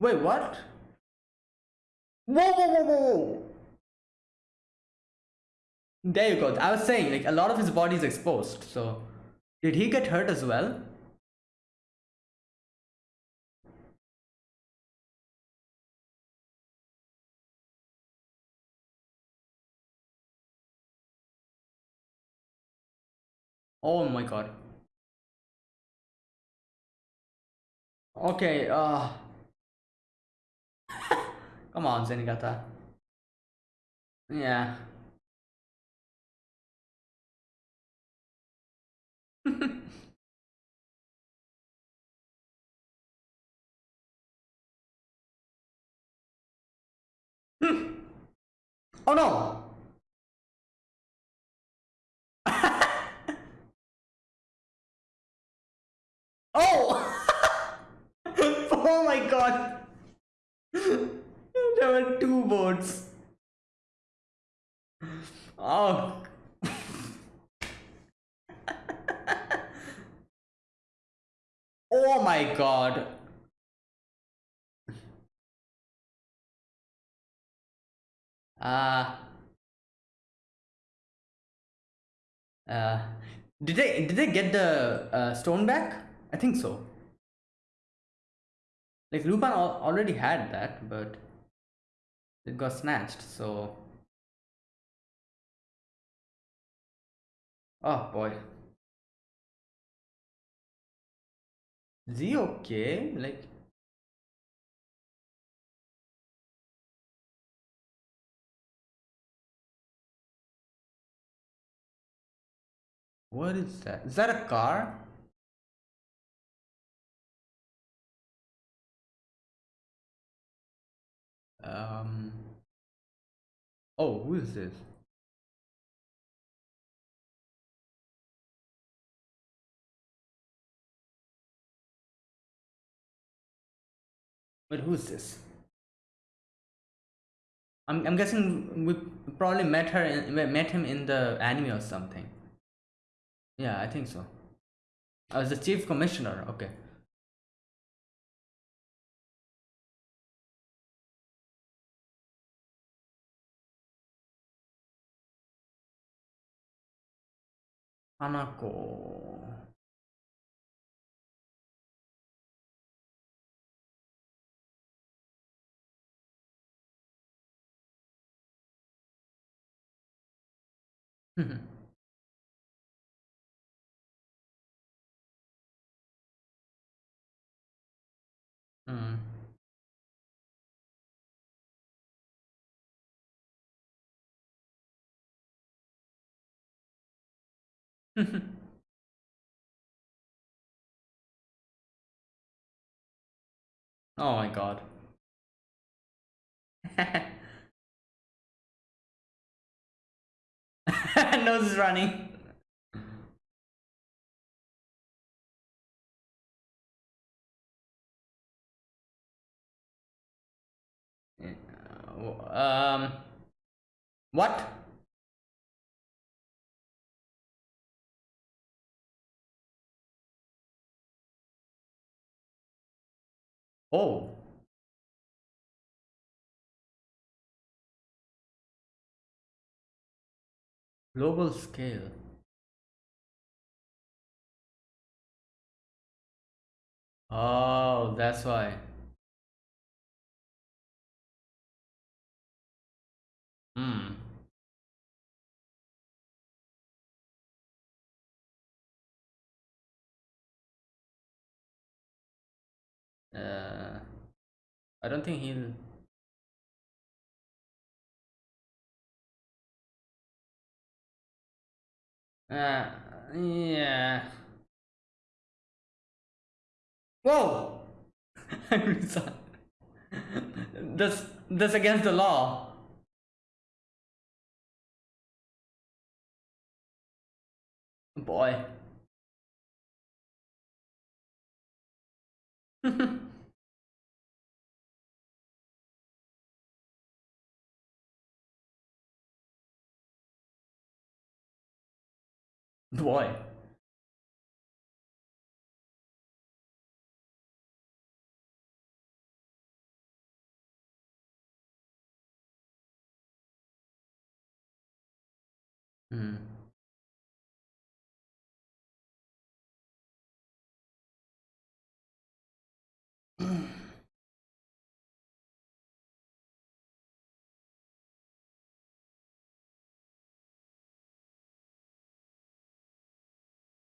Wait, what? Whoa, whoa, whoa, whoa! There you go. I was saying, like, a lot of his body is exposed, so... Did he get hurt as well? Oh my god. Okay, uh... (laughs) Come on, Zenigata. Yeah. (laughs) oh no! (laughs) oh! (laughs) oh my god! Were two boats. Oh. (laughs) oh my god. Uh, uh, did they did they get the uh, stone back? I think so. Like Lupin al already had that, but it got snatched. So, oh boy, is he okay? Like. What is that? Is that a car? Um. Oh, who is this? But who's this? I'm I'm guessing we probably met her in, met him in the anime or something. Yeah, I think so. I was the chief commissioner. Okay. 花子。うん。(laughs) oh my god. (laughs) Nose is running. Um, what? Oh. Global scale. Oh, that's why. Hmm. Uh, I don't think he'll. Uh, yeah. Whoa! (laughs) that's that's against the law. Boy. (laughs) Boy. Hmm.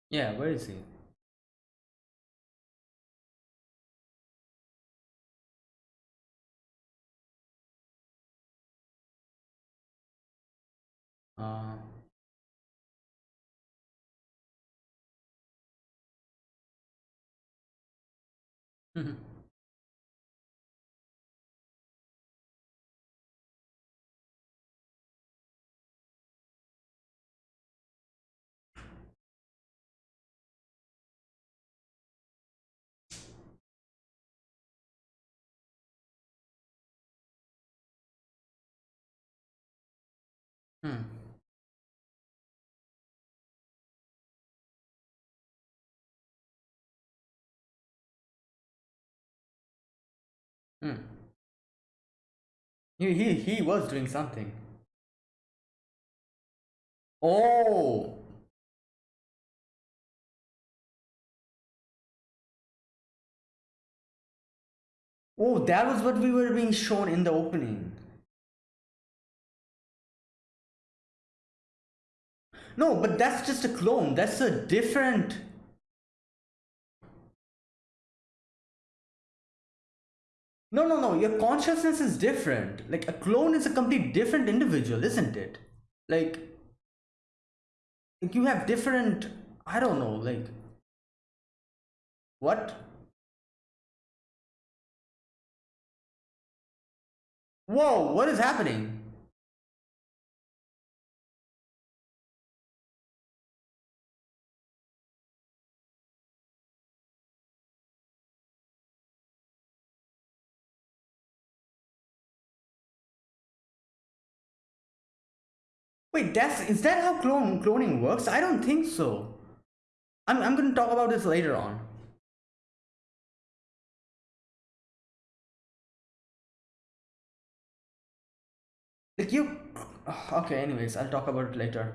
Yeah, where is he? Uh. (laughs) (laughs) Hmm. He, he, he was doing something. Oh! Oh, that was what we were being shown in the opening. No, but that's just a clone. That's a different. No, no, no. Your consciousness is different. Like a clone is a complete different individual, isn't it? Like, like you have different. I don't know. Like, what? Whoa! What is happening? Wait, that's is that how clone cloning works? I don't think so. I'm I'm gonna talk about this later on. Like you (sighs) okay, anyways, I'll talk about it later.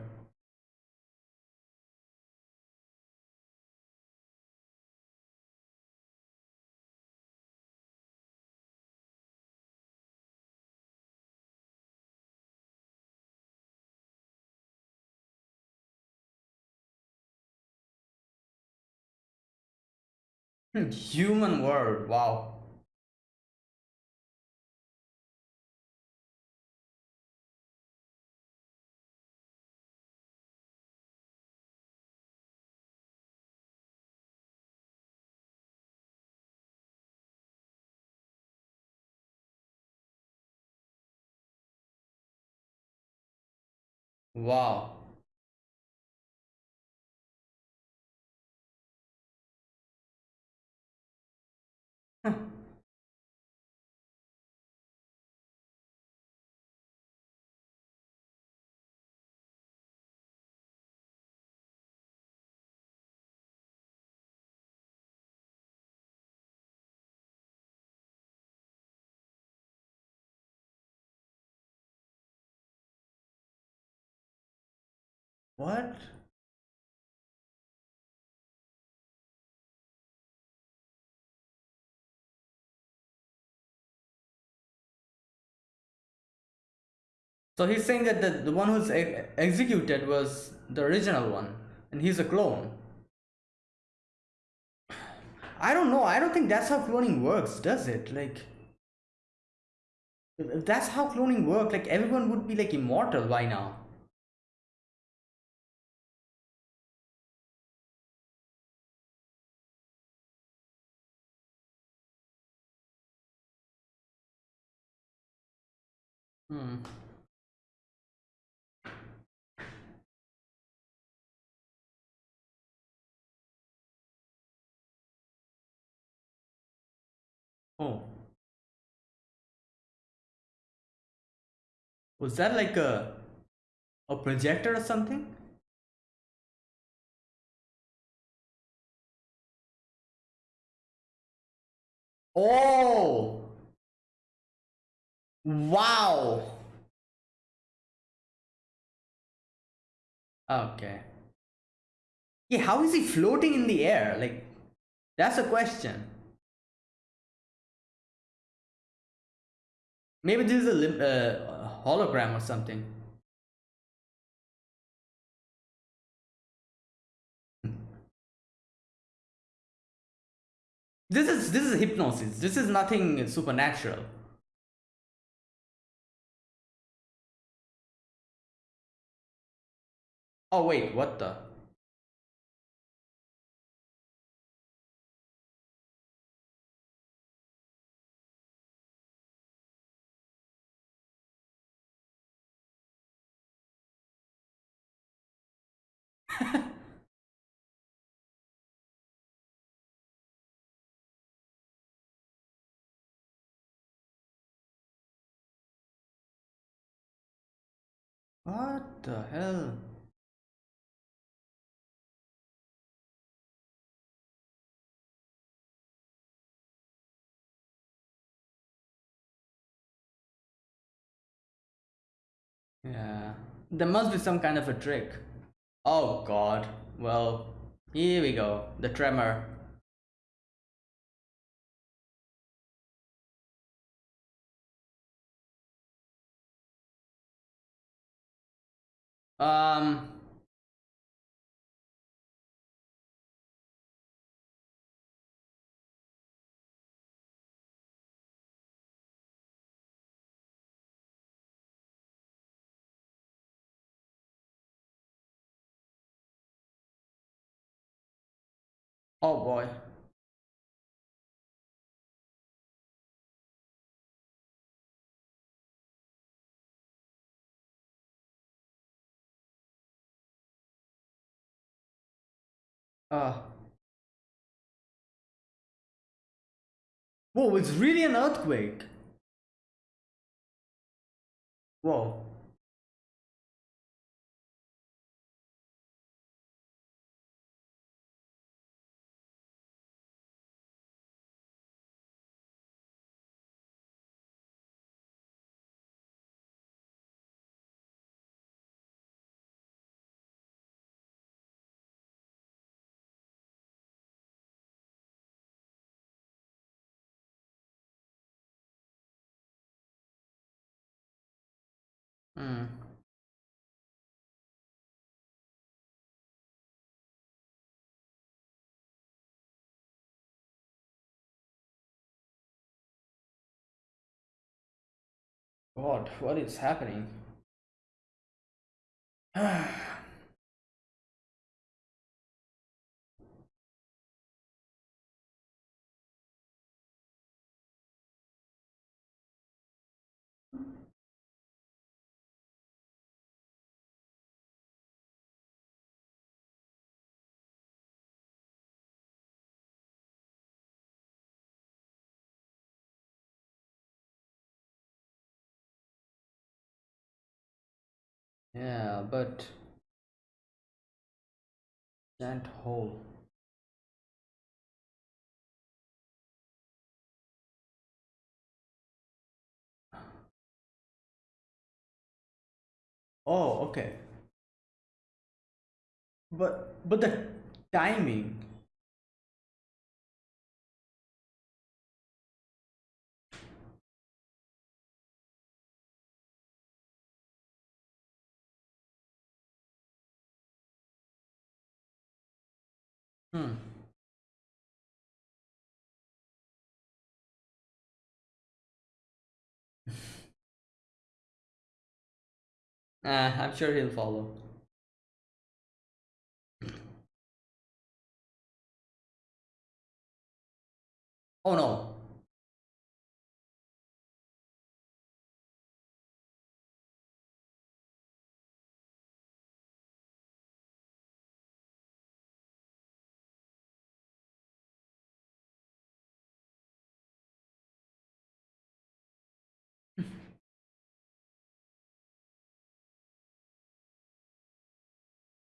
Hmm. Human world, wow. Wow. What? So he's saying that the, the one who's e- executed was the original one, and he's a clone. I don't know. I don't think that's how cloning works, does it? Like, if that's how cloning works, like everyone would be like immortal by now. Hmm. Oh, was that like a a projector or something? Oh, wow. Okay. Yeah, how is he floating in the air? Like, that's a question. Maybe this is a uh, hologram or something. This is this is hypnosis. This is nothing supernatural. Oh wait, what the? (laughs) What the hell? There must be some kind of a trick. Oh god. Well, here we go. The tremor. Um Oh boy. Uh Whoa, it's really an earthquake. Whoa. Hmm. God, what is happening? (sighs) Yeah, but giant hole. Oh, okay. But but the timing. Hmm. (laughs) Uh, I'm sure he'll follow. Oh no.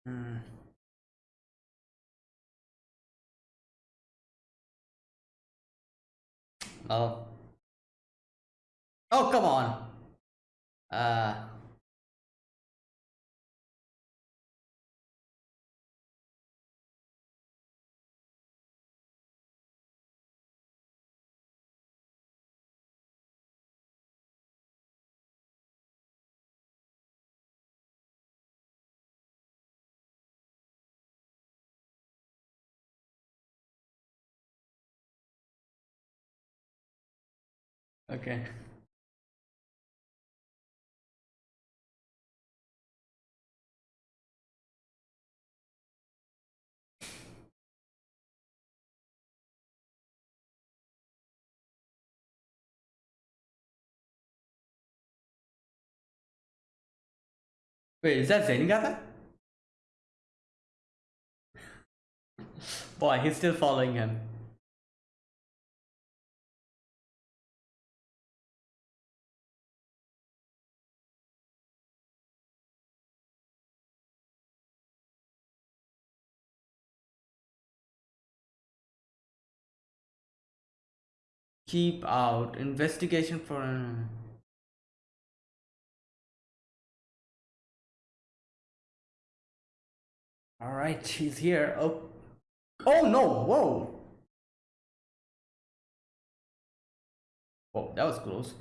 Hmm. Oh. Oh, come on. Uh. Okay. Wait, is that Zenigata? (laughs) Boy, he's still following him. Keep out. Investigation for. Alright, she's here. Oh. Oh no! Whoa! Oh, that was close.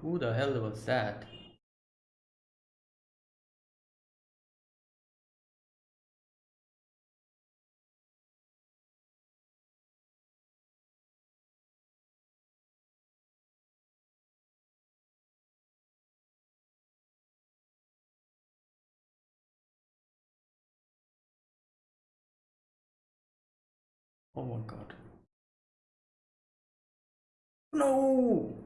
Who the hell was that? Oh my god. No!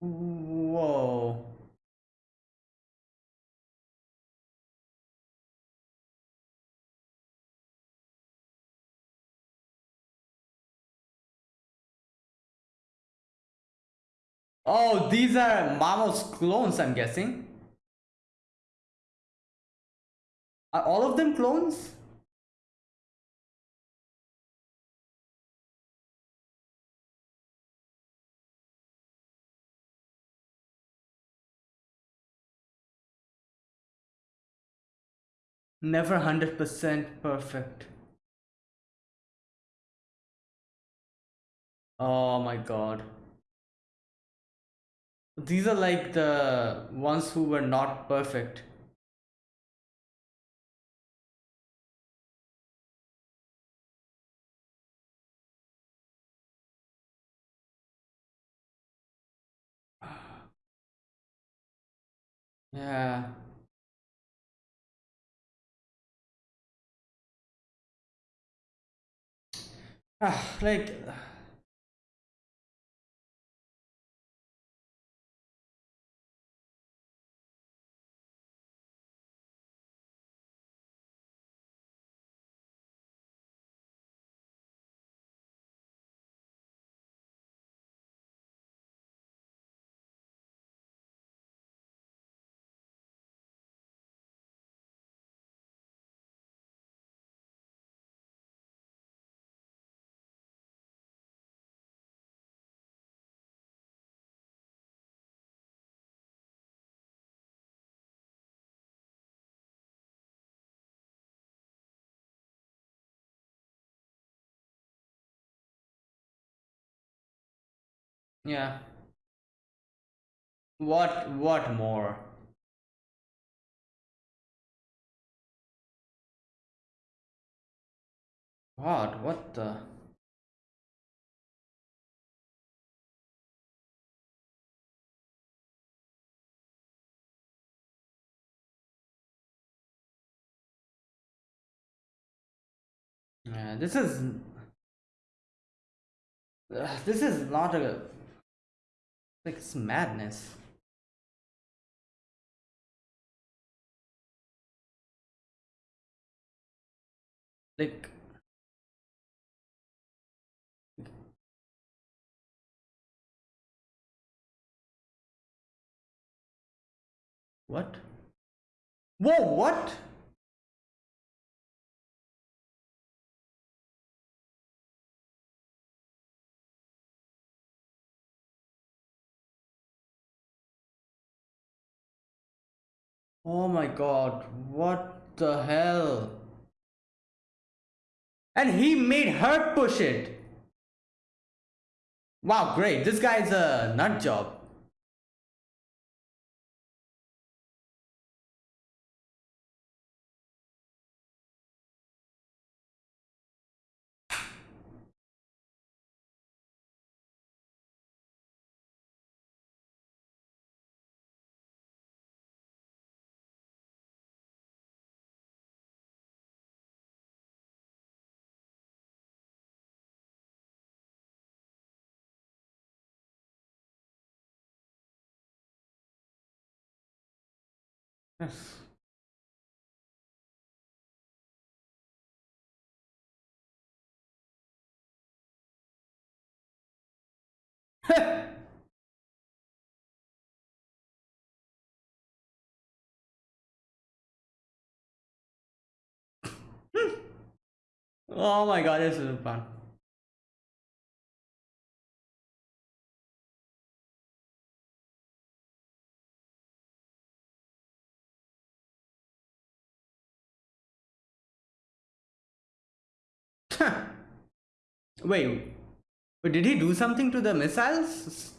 Whoa. Oh, these are Mamo's clones, I'm guessing. Are all of them clones? Never 100% perfect. Oh my god. These are like the ones who were not perfect. Yeah. Ah, (sighs) like Yeah. What what more? What? What the? Yeah, this is uh, this is not a like it's madness. Like what? Whoa, what? Oh my god, what the hell? And he made her push it. Wow, great. This guy's a nut job. Yes. (laughs) oh my god, this is fun. Wait, but did he do something to the missiles?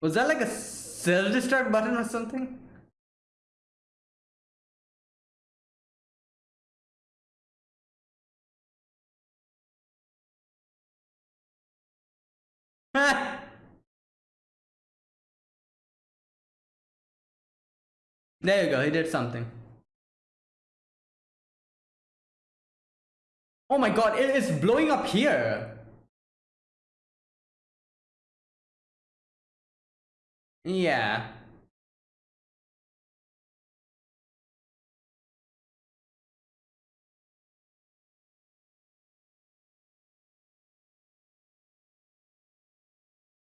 Was that like a self-destruct button or something? (laughs) there you go, he did something. Oh my god, it is blowing up here. Yeah.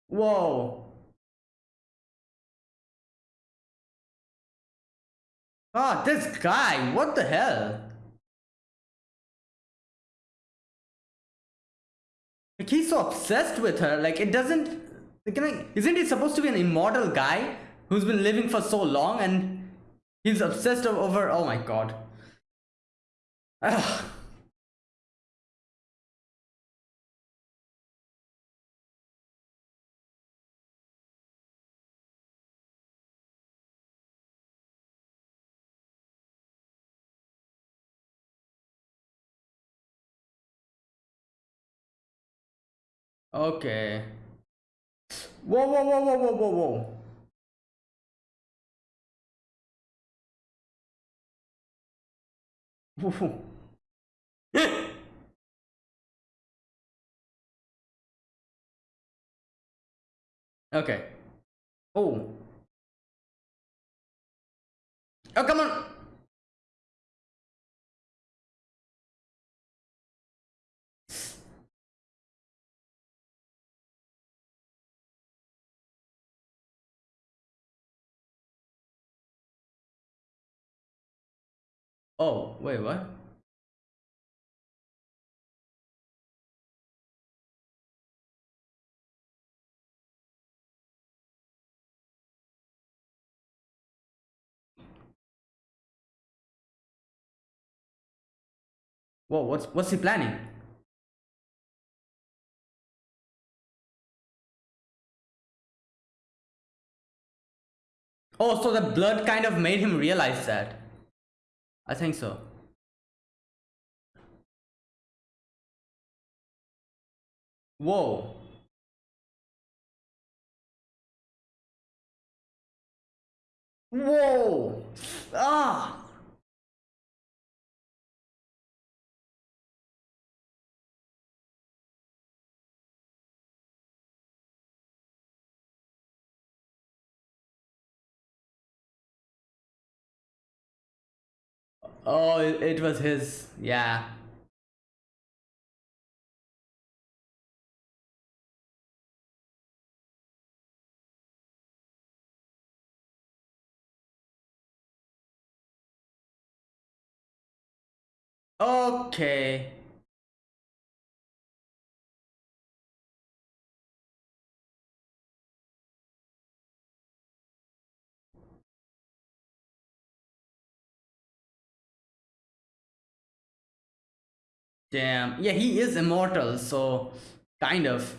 Whoa. Ah, oh, this guy, what the hell? Like he's so obsessed with her, like it doesn't like, isn't he supposed to be an immortal guy who's been living for so long and he's obsessed over oh my god. Ugh. Okay. Whoa, whoa, whoa, whoa, whoa, whoa, whoa. (laughs) okay. Oh. Oh, come on. Oh, wait, what? Whoa, what's what's he planning? Oh, so the blood kind of made him realize that. I think so. Whoa. Whoa! Ah! Oh, it, it was his. Yeah. Okay. Damn. Yeah, he is immortal, so kind of.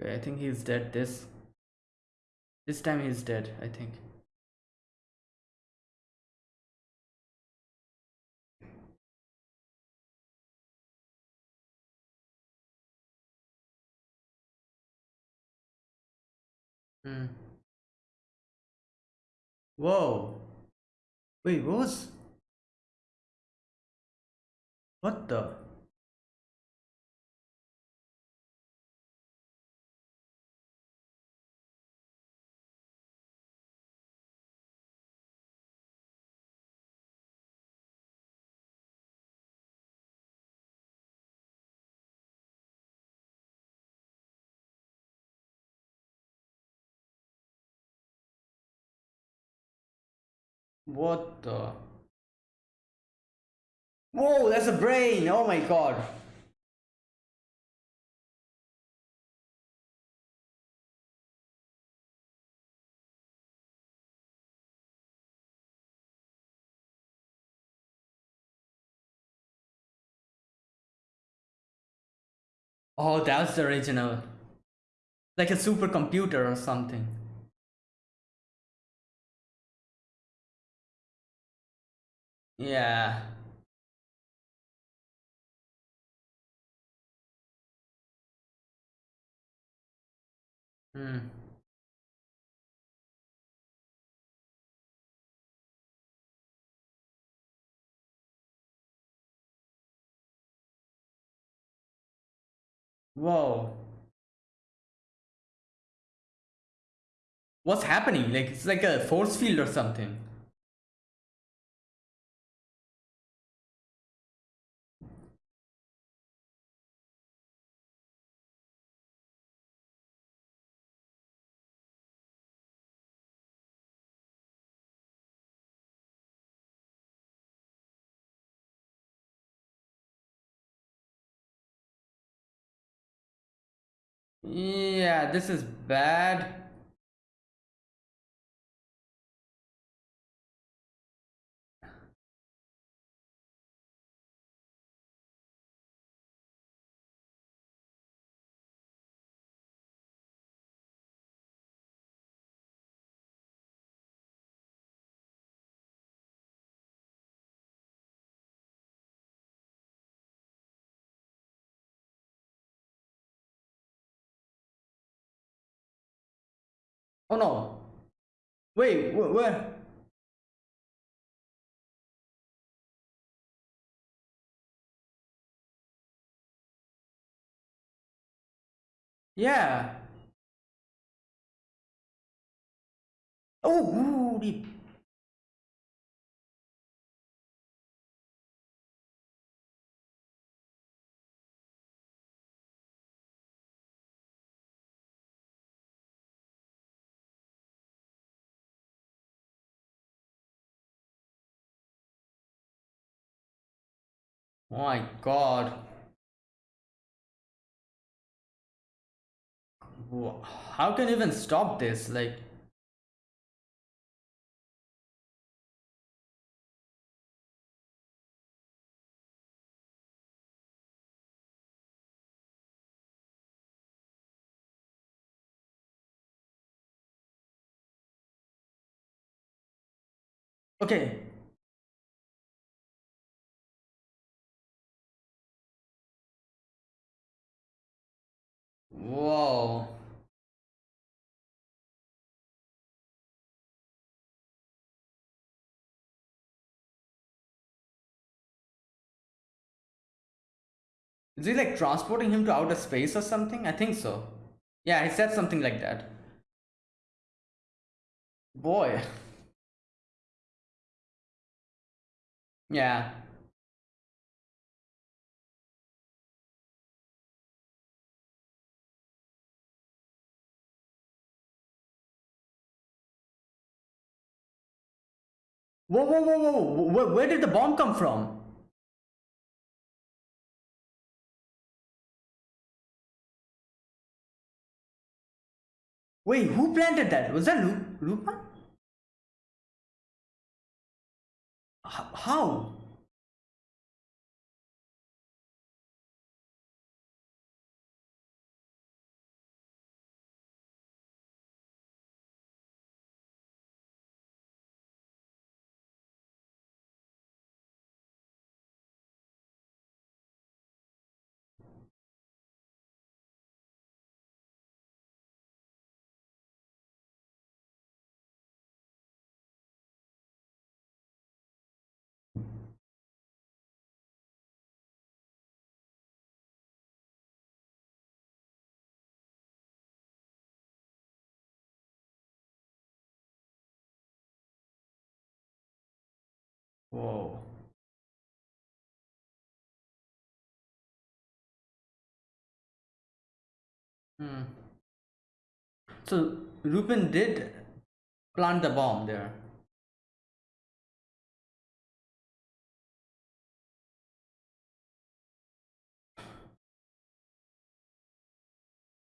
Okay, I think he's dead this this time he's dead, I think. Hmm. Whoa. Wait, what was what the what the Whoa, that's a brain! Oh my god. Oh, that's the original. Like a supercomputer or something. Yeah. Hmm. Whoa. What's happening? Like it's like a force field or something. Yeah, this is bad. Oh no. Wait, wh where? Yeah. Oh, ooh, my god. How can you even stop this? Like, okay. Is he like transporting him to outer space or something? I think so. Yeah, he said something like that. Boy. (laughs) Yeah. Whoa, whoa, whoa, whoa, where, where did the bomb come from? Wait, who planted that? Was that Lu Lupin? H how? Whoa. Hmm. So Lupin did plant the bomb there.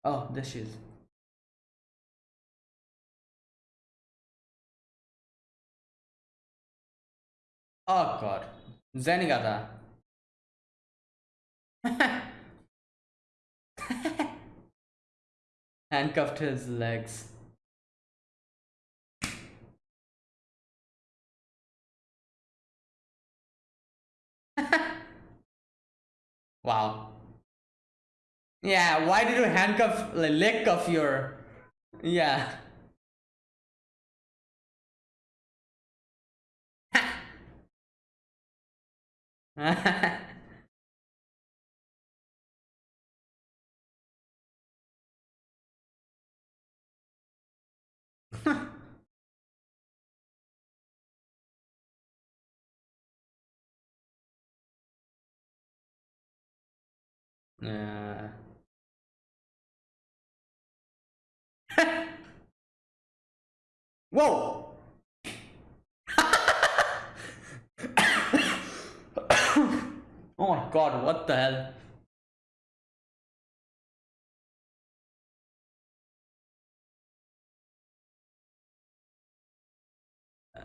Oh, there she is. Oh god. Zenigata. Handcuffed his legs. (laughs) wow. Yeah, why did you handcuff, like, leg of your... Yeah. (laughs) yeah. (laughs) Whoa! Oh my god, what the hell?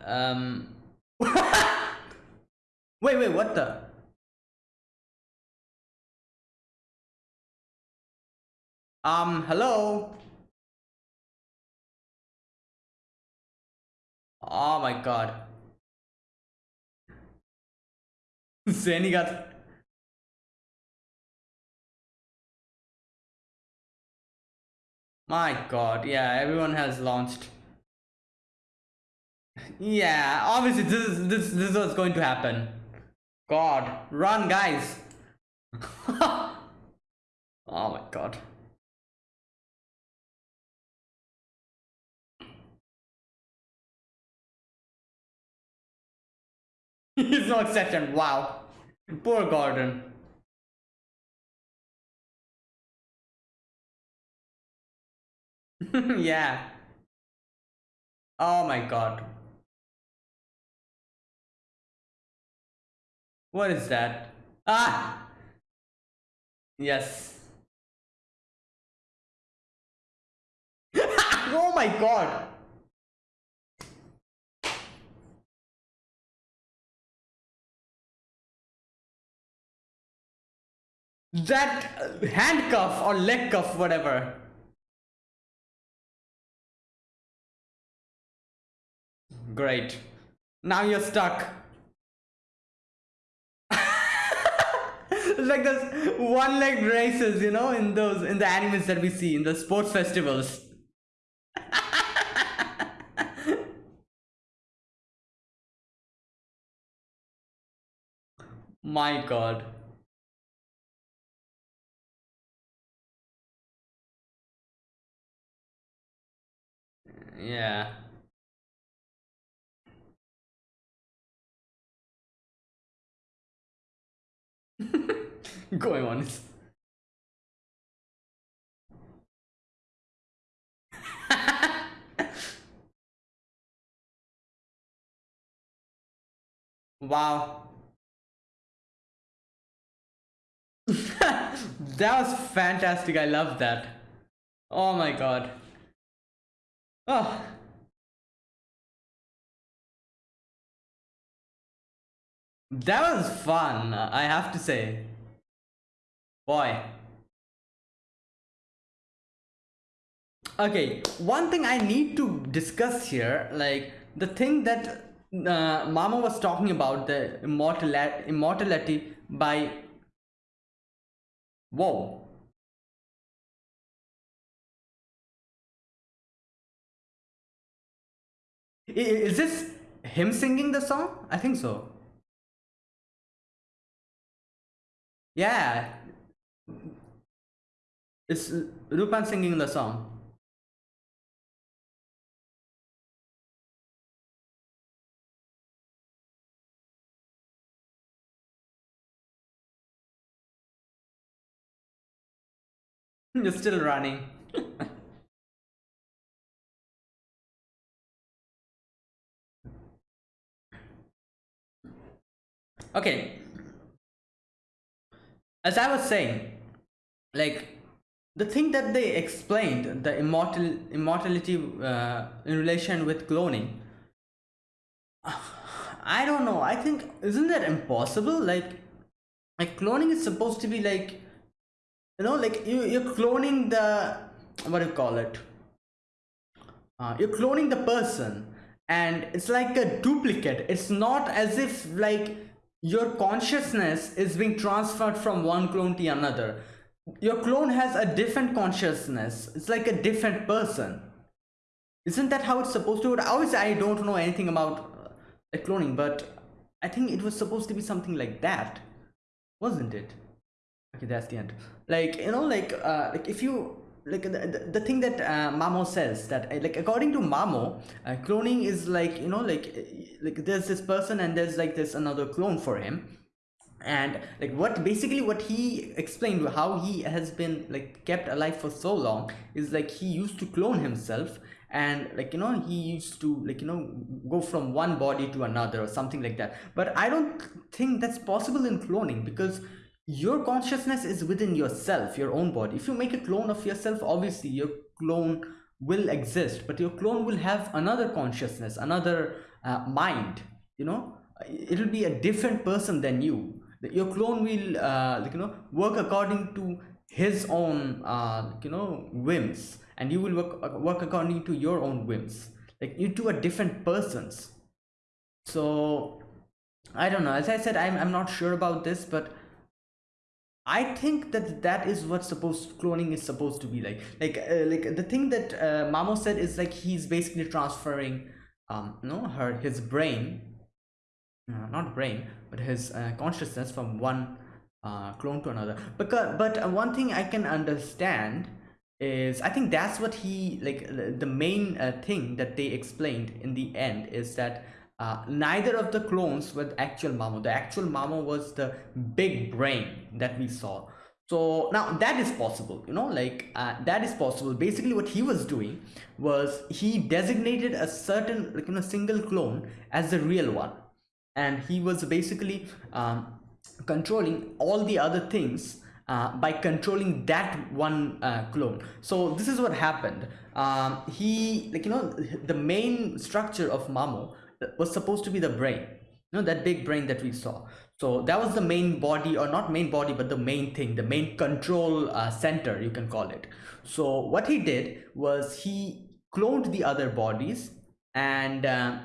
Um. (laughs) wait, wait, what the? Um, hello? Oh my god. (laughs) Zenny My god, yeah, everyone has launched. Yeah, obviously this is this this is what's going to happen. God, run guys. (laughs) oh my god. He's no exception. Wow. Poor Gordon. (laughs) yeah. Oh my god. What is that? Ah! Yes. (laughs) oh my god! That handcuff or leg cuff, whatever. Great. Now you're stuck. it's like those one leg races, you know, in those in the animes that we see in the sports festivals. (laughs) My god. Yeah. (laughs) going on. (laughs) wow. (laughs) that was fantastic. I love that. Oh my god. Oh. That was fun, I have to say. Boy. Okay, one thing I need to discuss here, like the thing that uh, Mamo was talking about, the immortality, immortality by... Whoa. Is this him singing the song? I think so. Yeah. It's Rupan singing the song. (laughs) You're still running. (laughs) okay. As I was saying, like the thing that they explained, the immortal immortality uh, in relation with cloning, (sighs) I don't know. I think isn't that impossible? Like, like cloning is supposed to be like, you know, like you you're cloning the what do you call it? Uh, you're cloning the person, and it's like a duplicate. It's not as if like your consciousness is being transferred from one clone to another. Your clone has a different consciousness. It's like a different person. Isn't that how it's supposed to work? Obviously i don't know anything about uh, cloning but i think it was supposed to be something like that wasn't it? Okay that's the end. Like you know like uh like if you like the, the, thing that uh, mamo says that uh, like according to mamo uh, cloning is like you know like uh, like there's this person and there's like this another clone for him. And like what basically what he explained how he has been like kept alive for so long is like he used to clone himself and like you know he used to like you know go from one body to another or something like that. But i don't think that's possible in cloning because your consciousness is within yourself your own body. If you make a clone of yourself obviously your clone will exist but your clone will have another consciousness another uh, mind you know? It'll be a different person than you. Your clone will uh, like you know work according to his own uh, you know whims and you will work uh, work according to your own whims. Like you two are different persons. So i don't know. As i said i'm, I'm not sure about this but I think that that is what supposed cloning is supposed to be like. Like, uh, like the thing that uh, Mamo said is like he's basically transferring, um, you know, her his brain, uh, not brain, but his uh, consciousness from one uh, clone to another. Because, but one thing I can understand is I think that's what he like. The main uh, thing that they explained in the end is that uh, neither of the clones were the actual Mamo. The actual Mamo was the big brain that we saw. So now that is possible, you know, like uh, that is possible. Basically, what he was doing was he designated a certain, like, you know, single clone as the real one, and he was basically um, controlling all the other things uh, by controlling that one uh, clone so this is what happened um, he like you know the main structure of mamo was supposed to be the brain you know that big brain that we saw. So that was the main body or not main body but the main thing the main control uh, center you can call it. So what he did was he cloned the other bodies and uh,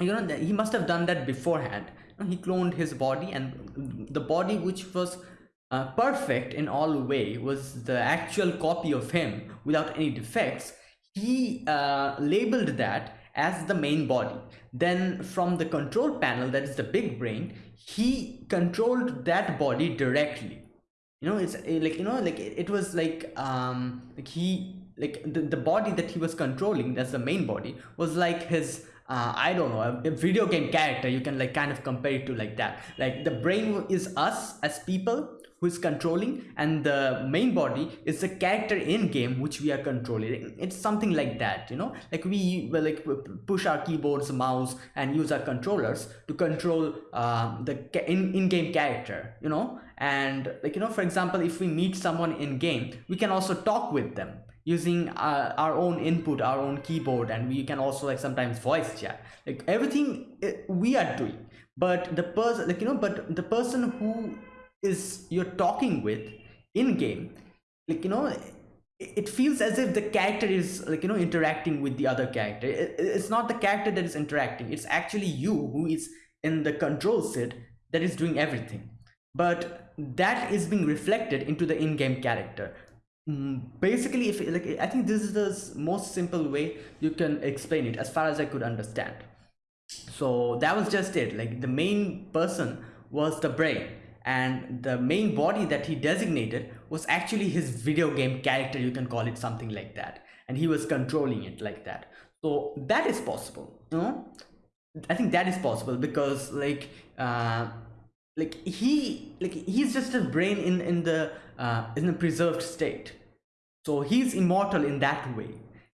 you know he must have done that beforehand. He cloned his body and the body which was uh, perfect in all way was the actual copy of him without any defects. He uh, labeled that as the main body. Then from the control panel that is the big brain he controlled that body directly. You know it's eh, like you know like it, was like um like he like the, the body that he was controlling that's the main body was like his uh, I don't know, a, video game character, you can like kind of compare it to like that. Like the brain is us as people who is controlling and the main body is the character in game which we are controlling. It's something like that, you know, like we like push our keyboards, mouse and use our controllers to control uh, the in in-game character, you know, and like, you know, for example, if we meet someone in game, we can also talk with them using uh, our own input our own keyboard and we can also like sometimes voice chat. Like everything eh, we are doing. But the person like you know but the person who is you're talking with in game like you know it feels as if the character is like you know interacting with the other character. It's not the character that is interacting it's actually you who is in the control set that is doing everything. But that is being reflected into the in-game character. Mm, basically if like i think this is the most simple way you can explain it as far as i could understand. So that was just it. Like the main person was the brain and the main body that he designated was actually his video game character you can call it something like that. And he was controlling it like that. So that is possible you know? I think that is possible because like uh like he like he's just a brain in in the uh, in a preserved state. So he's immortal in that way.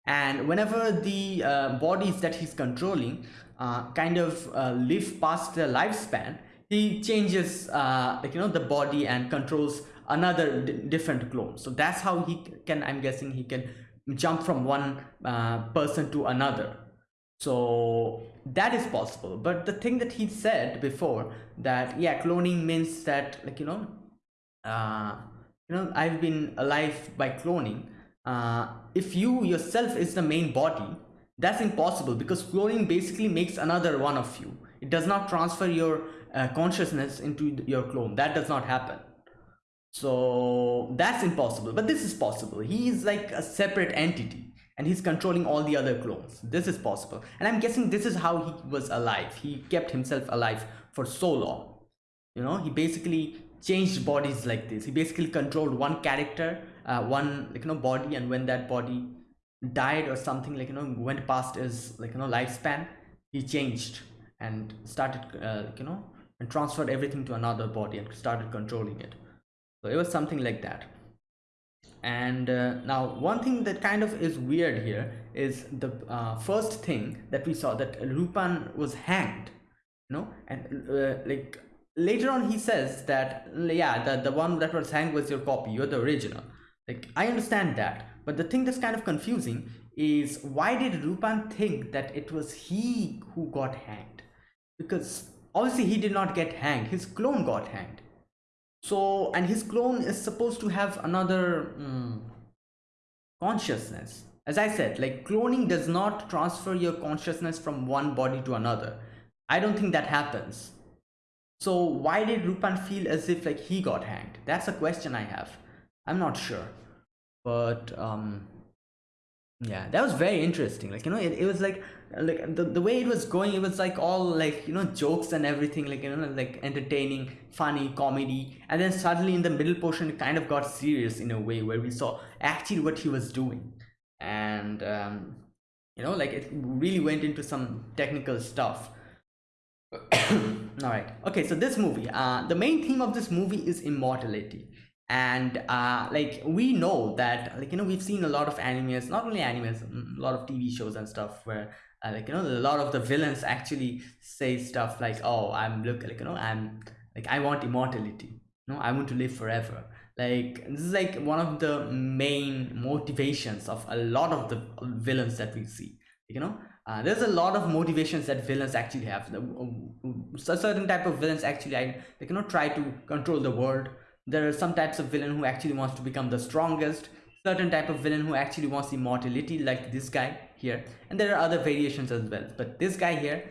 And whenever the uh, bodies that he's controlling uh, kind of uh, live past their lifespan he changes uh, like you know the body and controls another different clone so that's how he can i'm guessing he can jump from one uh, person to another. So that is possible. But the thing that he said before that yeah cloning means that like you know uh you know i've been alive by cloning. Uh if you yourself is the main body that's impossible because cloning basically makes another one of you. It does not transfer your uh, consciousness into your clone. That does not happen. So that's impossible but this is possible. He is like a separate entity and he's controlling all the other clones. This is possible. And i'm guessing this is how he was alive. He kept himself alive for so long. You know he basically changed bodies like this. He basically controlled one character uh, one like you know body and when that body died or something like you know went past his like you know lifespan he changed and started uh, like, you know and transferred everything to another body and started controlling it. So it was something like that. And uh, now one thing that kind of is weird here is the uh, first thing that we saw that Rupan was hanged you know? And uh, like later on he says that yeah the, the one that was hanged was your copy you're the original. Like I understand that but the thing that's kind of confusing is why did Rupan think that it was he who got hanged? Because obviously he did not get hanged. His clone got hanged. So and his clone is supposed to have another mm, consciousness. As i said like cloning does not transfer your consciousness from one body to another. I don't think that happens. So why did rupan feel as if like he got hanged? That's a question i have. I'm not sure. But um yeah that was very interesting. Like you know it, it was like like the, the way it was going it was like all like you know jokes and everything like you know like entertaining funny comedy. And then suddenly in the middle portion it kind of got serious in a way where we saw actually what he was doing. And um you know like it really went into some technical stuff. (coughs) All right. Okay so this movie uh the main theme of this movie is immortality and uh like we know that like you know we've seen a lot of animes not only animes mm, a lot of tv shows and stuff where uh, like you know a lot of the villains actually say stuff like oh i'm look like you know i'm like i want immortality. No i want to live forever. Like this is like one of the main motivations of a lot of the villains that we see you know? Uh, there's a lot of motivations that villains actually have. The, certain type of villains actually I, they cannot try to control the world there are some types of villain who actually wants to become the strongest. Certain type of villain who actually wants immortality like this guy here. And there are other variations as well. But this guy here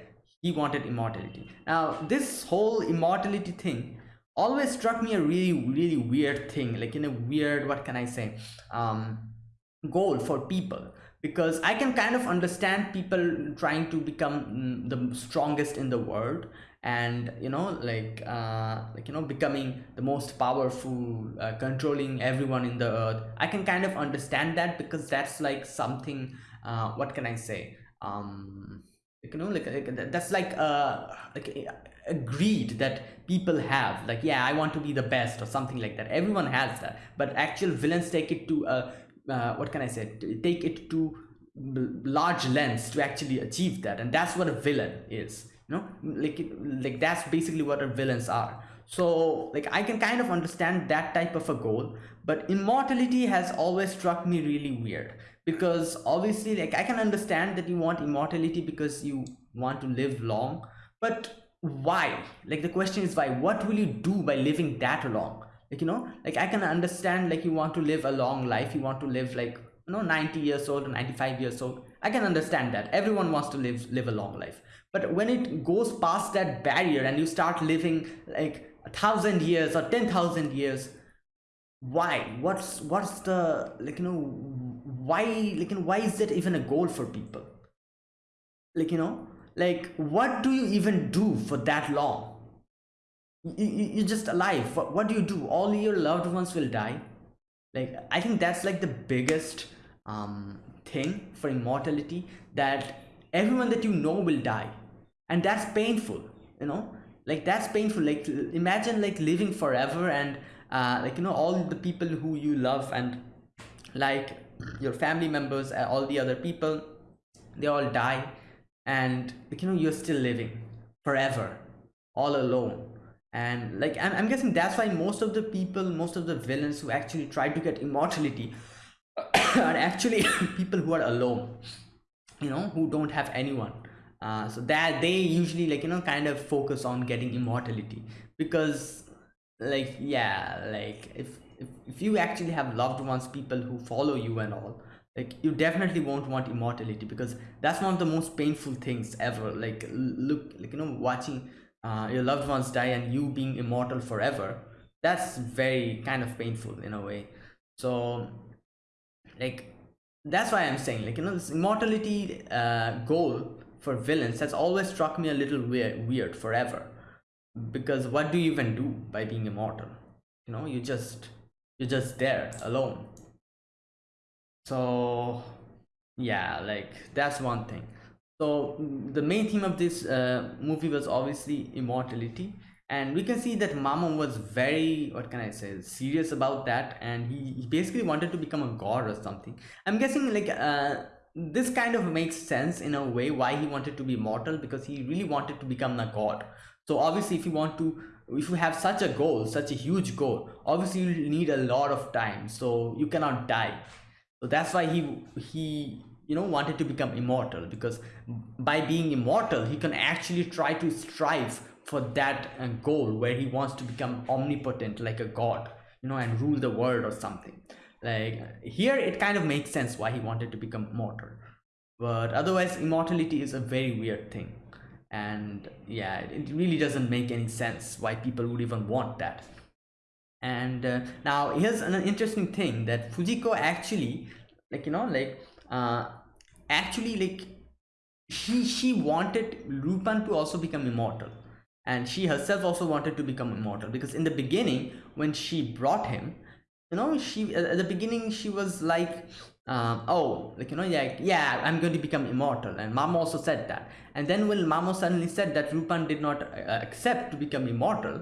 he wanted immortality. Now this whole immortality thing always struck me a really really weird thing. Like in a weird what can i say um goal for people. Because i can kind of understand people trying to become mm, the strongest in the world and you know like uh like you know becoming the most powerful uh, controlling everyone in the earth. I can kind of understand that because that's like something uh what can i say? Um you know like, like that's like uh like a, a greed that people have. Like yeah i want to be the best or something like that. Everyone has that. But actual villains take it to uh, uh what can i say? Take it to large lengths to actually achieve that. And that's what a villain is you know like like that's basically what our villains are. So like i can kind of understand that type of a goal but immortality has always struck me really weird because obviously like i can understand that you want immortality because you want to live long but why? Like the question is why? What will you do by living that long? Like you know like i can understand like you want to live a long life you want to live like you know 90 years old or 95 years old. I can understand that. Everyone wants to live live a long life but when it goes past that barrier and you start living like a thousand years or 10,000 years why? What's what's the like you know why like you know, why is that even a goal for people? Like you know like what do you even do for that long? You, you're just alive. What, what do you do? All your loved ones will die. Like i think that's like the biggest um thing for immortality that everyone that you know will die and that's painful you know? Like that's painful. Like imagine like living forever and uh like you know all the people who you love and like your family members uh, all the other people they all die. And like, you know you're still living forever all alone. And like I'm, I'm guessing that's why most of the people most of the villains who actually try to get immortality (coughs) are actually (coughs) people who are alone you know who don't have anyone uh, so that they usually like you know kind of focus on getting immortality. Because like yeah like if if, if you actually have loved ones people who follow you and all like you definitely won't want immortality because that's one of the most painful things ever. Like look like you know watching uh, your loved ones die and you being immortal forever that's very kind of painful in a way. So like that's why i'm saying like you know this immortality uh, goal for villains has always struck me a little weird weird forever. Because what do you even do by being immortal? You know you just you're just there alone. So yeah like that's one thing. So the main theme of this uh, movie was obviously immortality. And we can see that Mamo was very what can I say serious about that. And he, he basically wanted to become a god or something. I'm guessing like uh, this kind of makes sense in a way why he wanted to be mortal because he really wanted to become a god. So obviously if you want to if you have such a goal such a huge goal obviously you need a lot of time. So you cannot die. So that's why he he you know wanted to become immortal because by being immortal he can actually try to strive for that uh, goal where he wants to become omnipotent like a god you know and rule the world or something like here it kind of makes sense why he wanted to become immortal. But otherwise immortality is a very weird thing. And yeah it really doesn't make any sense why people would even want that. And uh, now here's an interesting thing that fujiko actually like you know like uh actually like she she wanted Lupin to also become immortal. And she herself also wanted to become immortal because in the beginning when she brought him you know she at the beginning she was like um, oh like you know yeah yeah i'm going to become immortal. And mamo also said that. And then when mamo suddenly said that rupan did not uh, accept to become immortal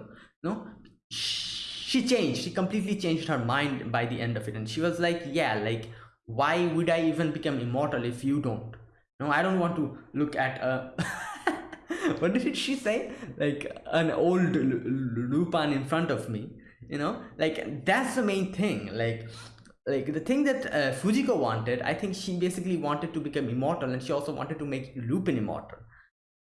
you know she changed. She completely changed her mind by the end of it. And she was like yeah like why would i even become immortal if you don't? No i don't want to look at a (laughs) what did she say? Like an old lupin in front of me you know? Like that's the main thing. Like like the thing that uh, fujiko wanted i think she basically wanted to become immortal and she also wanted to make lupin immortal.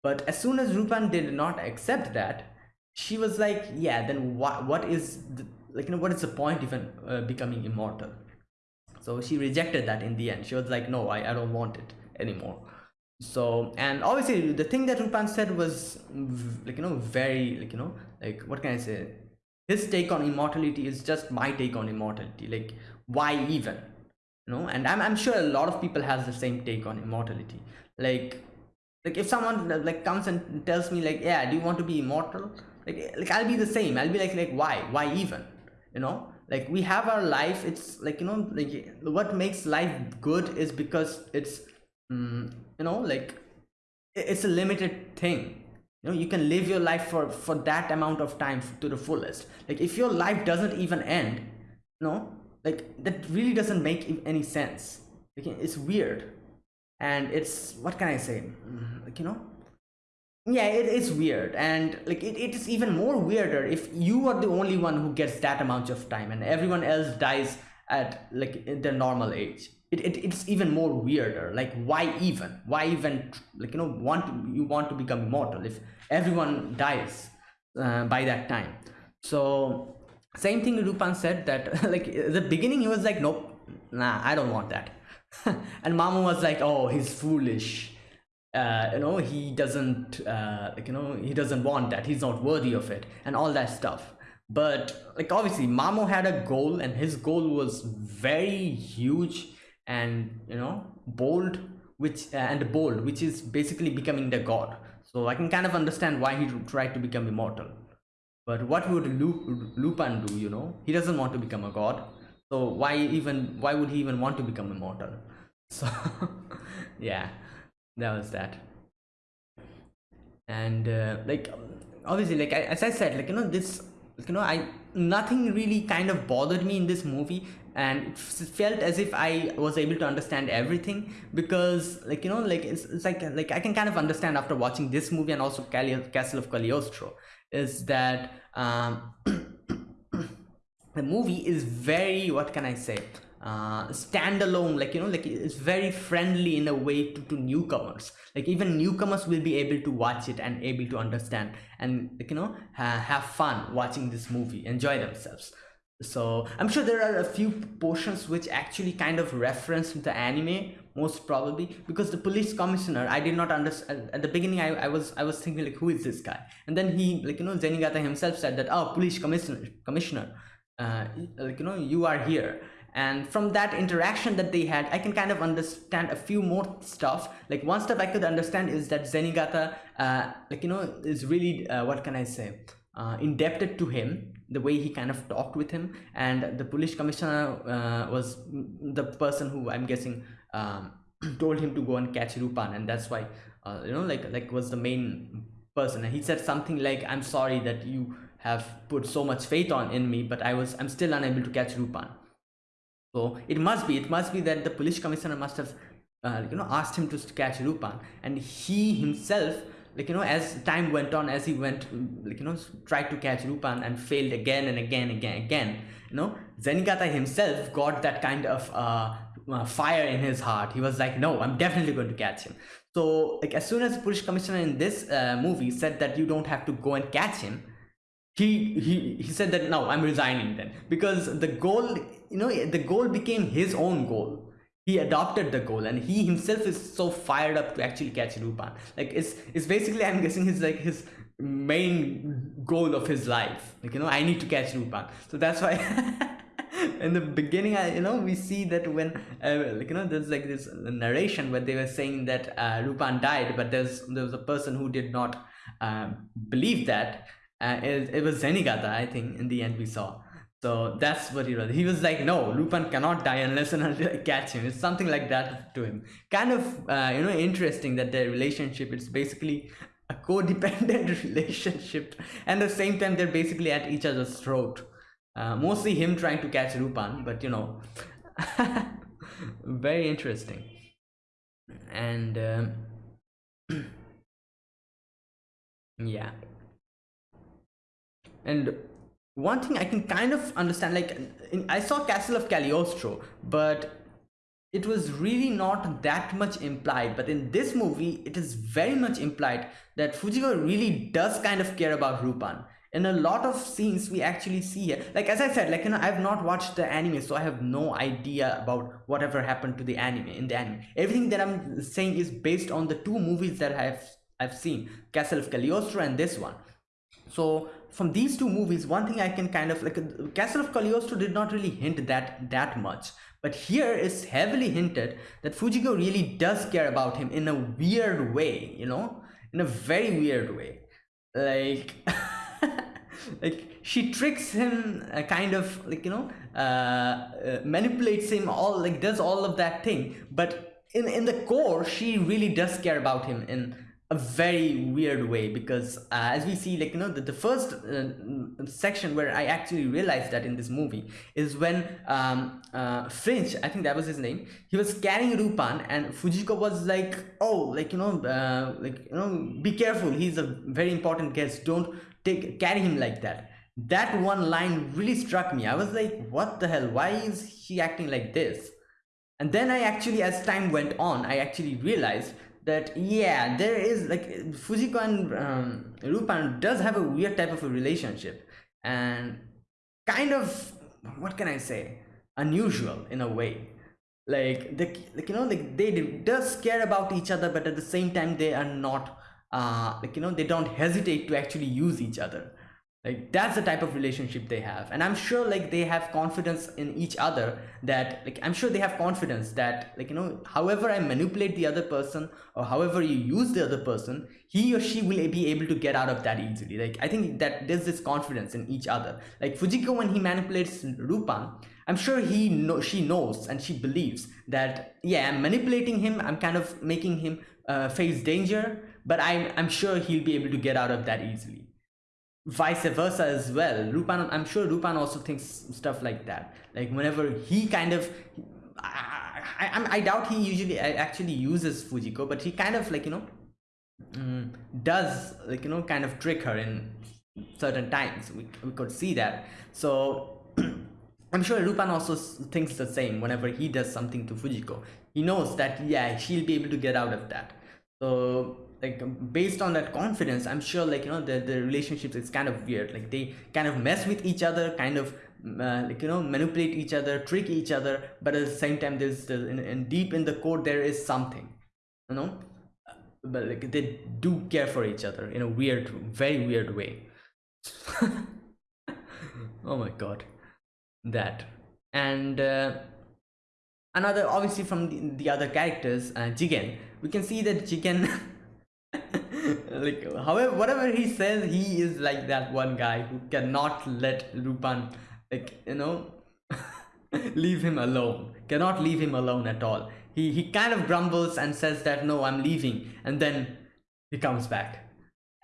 But as soon as lupin did not accept that she was like yeah then what what is the, like you know what is the point even uh, becoming immortal? So she rejected that in the end. She was like no i, I don't want it anymore. So and obviously the thing that Lupin said was like you know very like you know like what can I say his take on immortality is just my take on immortality like why even? You know and I'm, I'm sure a lot of people has the same take on immortality. Like like if someone like comes and tells me like yeah do you want to be immortal? Like like I'll be the same. I'll be like like why? Why even? You know? Like we have our life it's like you know like what makes life good is because it's mm, you know like it's a limited thing you know you can live your life for for that amount of time to the fullest. Like if your life doesn't even end you know like that really doesn't make any sense. Like, it's weird. And it's what can i say? Mm, like you know? Yeah it is weird. And like it, it is even more weirder if you are the only one who gets that amount of time and everyone else dies at like their normal age it, it it's even more weirder. Like why even? Why even like you know want to, you want to become immortal if everyone dies uh, by that time? So same thing Lupin said that (laughs) like the beginning he was like nope nah I don't want that. (laughs) And Mamo was like oh he's foolish. Uh, you know he doesn't uh, like you know he doesn't want that. He's not worthy of it and all that stuff. But like obviously Mamo had a goal and his goal was very huge and you know bold which uh, and bold which is basically becoming the god. So i can kind of understand why he tried to become immortal. But what would lupin do you know? He doesn't want to become a god. So why even why would he even want to become immortal? (laughs) So yeah that was that. And uh, like obviously like as i said like you know this you know i nothing really kind of bothered me in this movie and it felt as if i was able to understand everything because like you know like it's, it's like like i can kind of understand after watching this movie and also castle of cagliostro is that um (coughs) the movie is very what can i say uh, standalone like you know like it's very friendly in a way to, to newcomers. Like even newcomers will be able to watch it and able to understand and like you know ha have fun watching this movie enjoy themselves so i'm sure there are a few portions which actually kind of reference the anime most probably because the police commissioner i did not understand at the beginning I, I was i was thinking like who is this guy? And then he like you know zenigata himself said that oh police commissioner commissioner uh, like you know you are here. And from that interaction that they had i can kind of understand a few more stuff. Like one stuff i could understand is that zenigata uh, like you know is really uh, what can i say uh, indebted to him the way he kind of talked with him. And the police commissioner uh, was the person who i'm guessing um, (clears throat) told him to go and catch rupan. And that's why uh, you know like like was the main person. And he said something like i'm sorry that you have put so much faith on in me but i was i'm still unable to catch rupan. So it must be, it must be that the police commissioner must have, uh, you know, asked him to catch rupan. And he himself, like you know, as time went on, as he went, like you know, tried to catch Lupin and failed again and again, again, again. You know, Zenigata himself got that kind of uh, uh, fire in his heart. He was like, no, I'm definitely going to catch him. So, like, as soon as the police commissioner in this uh, movie said that you don't have to go and catch him, he he he said that no, I'm resigning then because the goal you know the goal became his own goal he adopted the goal and he himself is so fired up to actually catch Lupin. Like it's it's basically I'm guessing his like his main goal of his life. Like you know I need to catch Lupin. So that's why (laughs) in the beginning I you know we see that when uh, like you know there's like this narration where they were saying that uh, Lupin died, but there's there was a person who did not uh, believe that. Uh, it, it was Zenigata, I think. In the end, we saw. So that's what he was. He was like, no, Lupin cannot die unless and until I catch him. It's something like that to him. Kind of, uh, you know, interesting that their relationship, it's basically a codependent (laughs) relationship. And at the same time, they're basically at each other's throat. Uh, mostly him trying to catch Lupin, but you know, (laughs) very interesting. And um, (clears throat) yeah and one thing i can kind of understand like in, i saw castle of cagliostro but it was really not that much implied. But in this movie it is very much implied that fujiko really does kind of care about rupan. In a lot of scenes we actually see here like as i said like you know i've not watched the anime so i have no idea about whatever happened to the anime in the anime. Everything that i'm saying is based on the two movies that i've i've seen castle of cagliostro and this one so from these two movies one thing i can kind of like castle of cagliostro did not really hint that that much. But here is heavily hinted that fujiko really does care about him in a weird way you know? In a very weird way. Like (laughs) like she tricks him uh, kind of like you know uh, uh, manipulates him all like does all of that thing. But in in the core she really does care about him in a very weird way because uh, as we see like you know the, the first uh, section where i actually realized that in this movie is when um uh finch i think that was his name he was carrying rupan and fujiko was like oh like you know uh, like you know be careful he's a very important guest don't take carry him like that. That one line really struck me. I was like what the hell? Why is he acting like this? And then i actually as time went on i actually realized that yeah there is like fujiko and um, rupan does have a weird type of a relationship and kind of what can i say unusual in a way. Like the like you know like they does care about each other but at the same time they are not uh, like you know they don't hesitate to actually use each other like that's the type of relationship they have. And i'm sure like they have confidence in each other that like i'm sure they have confidence that like you know however i manipulate the other person or however you use the other person he or she will be able to get out of that easily. Like i think that there's this confidence in each other. Like fujiko when he manipulates rupan i'm sure he know she knows and she believes that yeah i'm manipulating him i'm kind of making him uh, face danger but I'm, I'm sure he'll be able to get out of that easily. Vice versa as well. Rupan, I'm sure Rupan also thinks stuff like that. Like whenever he kind of, I, I, I doubt he usually actually uses Fujiko, but he kind of like, you know, um, does like, you know, kind of trick her in certain times. We, we could see that. So (clears throat) I'm sure Rupan also thinks the same whenever he does something to Fujiko. He knows that, yeah, she'll be able to get out of that. So like um, based on that confidence i'm sure like you know the, the relationships is kind of weird. Like they kind of mess with each other kind of uh, like you know manipulate each other trick each other but at the same time there's the, in, in deep in the core there is something you know? But like they do care for each other in a weird very weird way. (laughs) Oh my god. That. And uh, another obviously from the, the other characters uh, jigen. We can see that jigen (laughs) like however whatever he says he is like that one guy who cannot let Rupan like you know (laughs) leave him alone. Cannot leave him alone at all. He he kind of grumbles and says that no i'm leaving and then he comes back.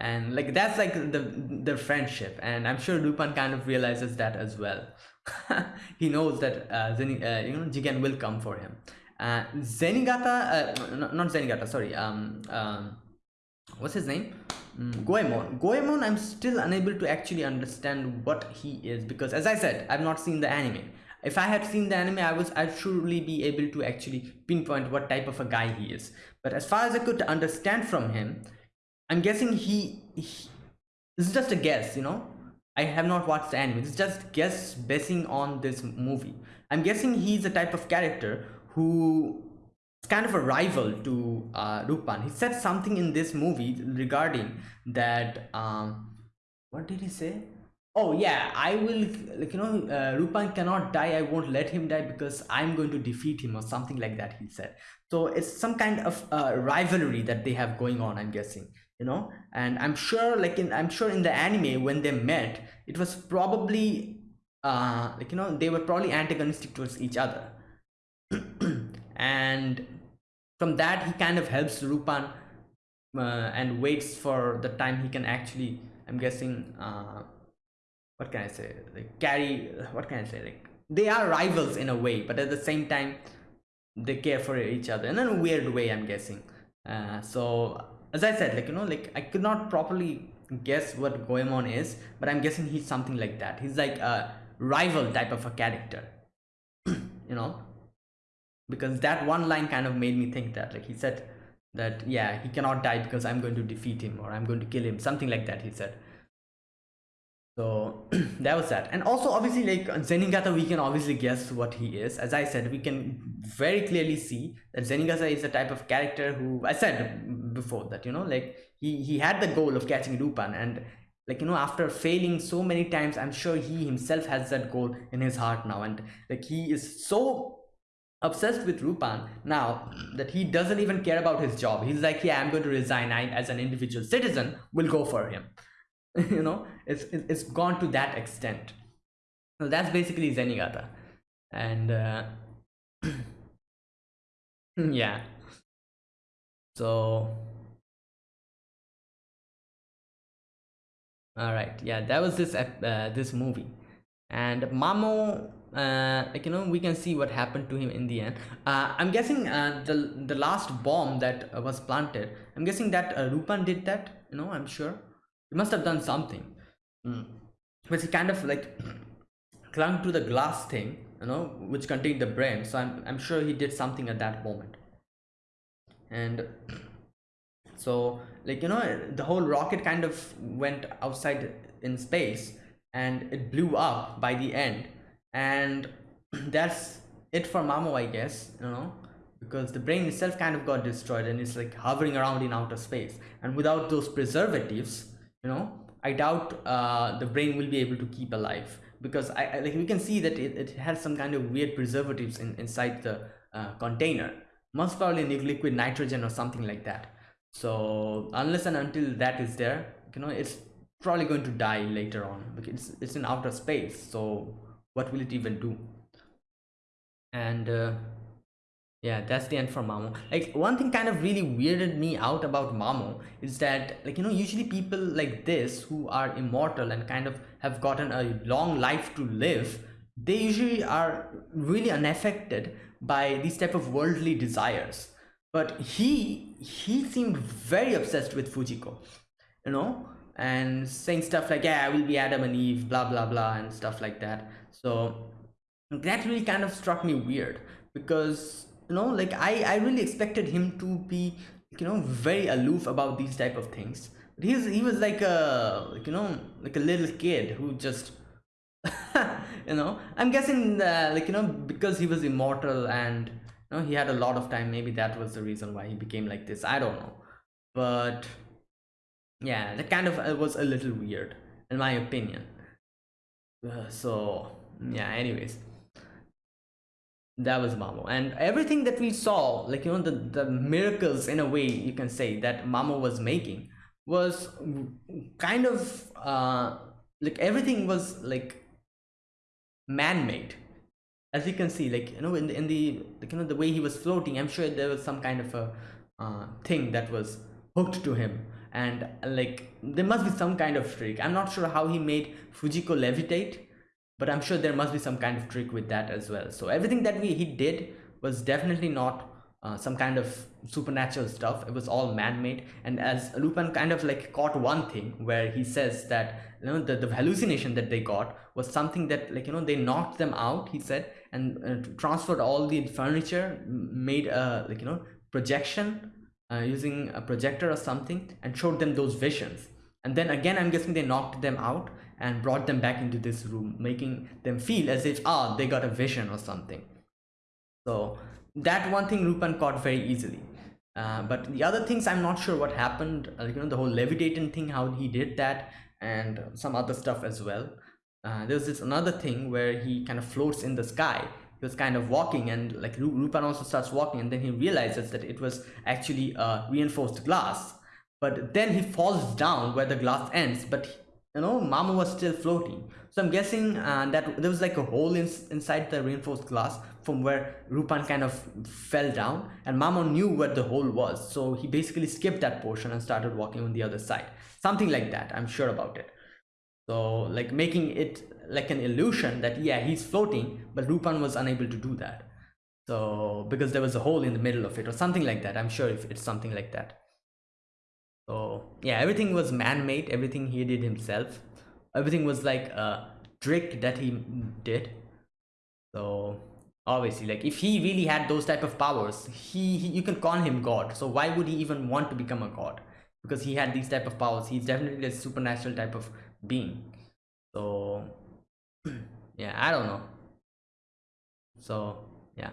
And like that's like the the friendship. And i'm sure Rupan kind of realizes that as well. (laughs) He knows that uh, Zeni, uh, you know Jigen will come for him. Uh, Zenigata uh, not Zenigata sorry um um what's his name mm, Goemon. Goemon, I'm still unable to actually understand what he is because as I said, I've not seen the anime. If I had seen the anime, I was I'd surely be able to actually pinpoint what type of a guy he is. But as far as I could understand from him, I'm guessing he, he this is just a guess, you know. I have not watched the anime. It's just guess basing on this movie. I'm guessing he's a type of character who kind of a rival to uh, Rupan. He said something in this movie regarding that. Um, what did he say? Oh yeah, I will. Like you know, uh, Rupan cannot die. I won't let him die because I'm going to defeat him or something like that. He said. So it's some kind of uh, rivalry that they have going on. I'm guessing. You know, and I'm sure, like in, I'm sure in the anime when they met, it was probably, uh, like you know, they were probably antagonistic towards each other and from that he kind of helps Rupan uh, and waits for the time he can actually I'm guessing uh, what can I say? Like carry what can I say? Like they are rivals in a way but at the same time they care for each other in a weird way I'm guessing. Uh, so as I said like you know like I could not properly guess what Goemon is, but I'm guessing he's something like that. He's like a rival type of a character, (clears throat) you know, because that one line kind of made me think that, like he said that, yeah, he cannot die because I'm going to defeat him or I'm going to kill him, something like that. He said. So (clears throat) that was that. And also obviously like Zenigata, we can obviously guess what he is. As I said, we can very clearly see that Zenigata is a type of character who I said before that, you know, like he, he had the goal of catching Lupin and like, you know, after failing so many times, I'm sure he himself has that goal in his heart now. And like he is so obsessed with Rupan now that he doesn't even care about his job. He's like, yeah, I'm going to resign. I, as an individual citizen, will go for him. (laughs) you know it's it's gone to that extent so that's basically zenigata and uh, (clears throat) yeah so all right yeah that was this uh, this movie and mamo uh, like you know we can see what happened to him in the end. Uh, i'm guessing uh, the the last bomb that was planted i'm guessing that uh, rupan did that you know i'm sure. He must have done something. Mm. but he kind of like (clears throat) clung to the glass thing you know which contained the brain. So i'm, I'm sure he did something at that moment. And (clears throat) so like you know the whole rocket kind of went outside in space and it blew up by the end and (clears throat) that's it for mamo i guess you know because the brain itself kind of got destroyed and it's like hovering around in outer space. And without those preservatives you know i doubt uh, the brain will be able to keep alive. Because I, I like we can see that it, it has some kind of weird preservatives in, inside the uh, container. Most probably liquid nitrogen or something like that. So unless and until that is there you know it's probably going to die later on. Because it's, it's in outer space. So what will it even do? And uh, yeah that's the end for mamo. Like one thing kind of really weirded me out about mamo is that like you know usually people like this who are immortal and kind of have gotten a long life to live they usually are really unaffected by these type of worldly desires. But he he seemed very obsessed with fujiko you know and saying stuff like yeah i will be adam and eve blah blah blah and stuff like that so that really kind of struck me weird because you know like i i really expected him to be you know very aloof about these type of things. But he's he was like a you know like a little kid who just (laughs) you know i'm guessing that like you know because he was immortal and you know he had a lot of time maybe that was the reason why he became like this. I don't know. But yeah that kind of uh, was a little weird in my opinion. Uh, so yeah anyways. That was Mamo. And everything that we saw like you know the the miracles in a way you can say that Mamo was making was kind of uh like everything was like man-made. As you can see like you know in the, in the like, you know the way he was floating i'm sure there was some kind of a uh, thing that was hooked to him. And like there must be some kind of trick. I'm not sure how he made fujiko levitate but i'm sure there must be some kind of trick with that as well. So everything that we he did was definitely not uh, some kind of supernatural stuff. It was all man-made. And as lupin kind of like caught one thing where he says that you know the, the hallucination that they got was something that like you know they knocked them out he said and uh, transferred all the furniture made a like you know projection uh, using a projector or something and showed them those visions and then again i'm guessing they knocked them out and brought them back into this room making them feel as if ah they got a vision or something. So that one thing Rupan caught very easily. Uh, but the other things i'm not sure what happened. Uh, you know the whole levitating thing how he did that and some other stuff as well. Uh, there's this another thing where he kind of floats in the sky. He was kind of walking and like Rupan also starts walking and then he realizes that it was actually a reinforced glass but then he falls down where the glass ends but you know mamo was still floating. So i'm guessing uh, that there was like a hole in, inside the reinforced glass from where rupan kind of fell down and mamo knew where the hole was. So he basically skipped that portion and started walking on the other side. Something like that i'm sure about it. So like making it like an illusion that yeah he's floating but rupan was unable to do that. So because there was a hole in the middle of it or something like that i'm sure if it's something like that so yeah everything was man-made everything he did himself. Everything was like a trick that he did. So obviously like if he really had those type of powers he, he you can call him god. So why would he even want to become a god? Because he had these type of powers. He's definitely a supernatural type of being. So (clears throat) yeah i don't know. So yeah.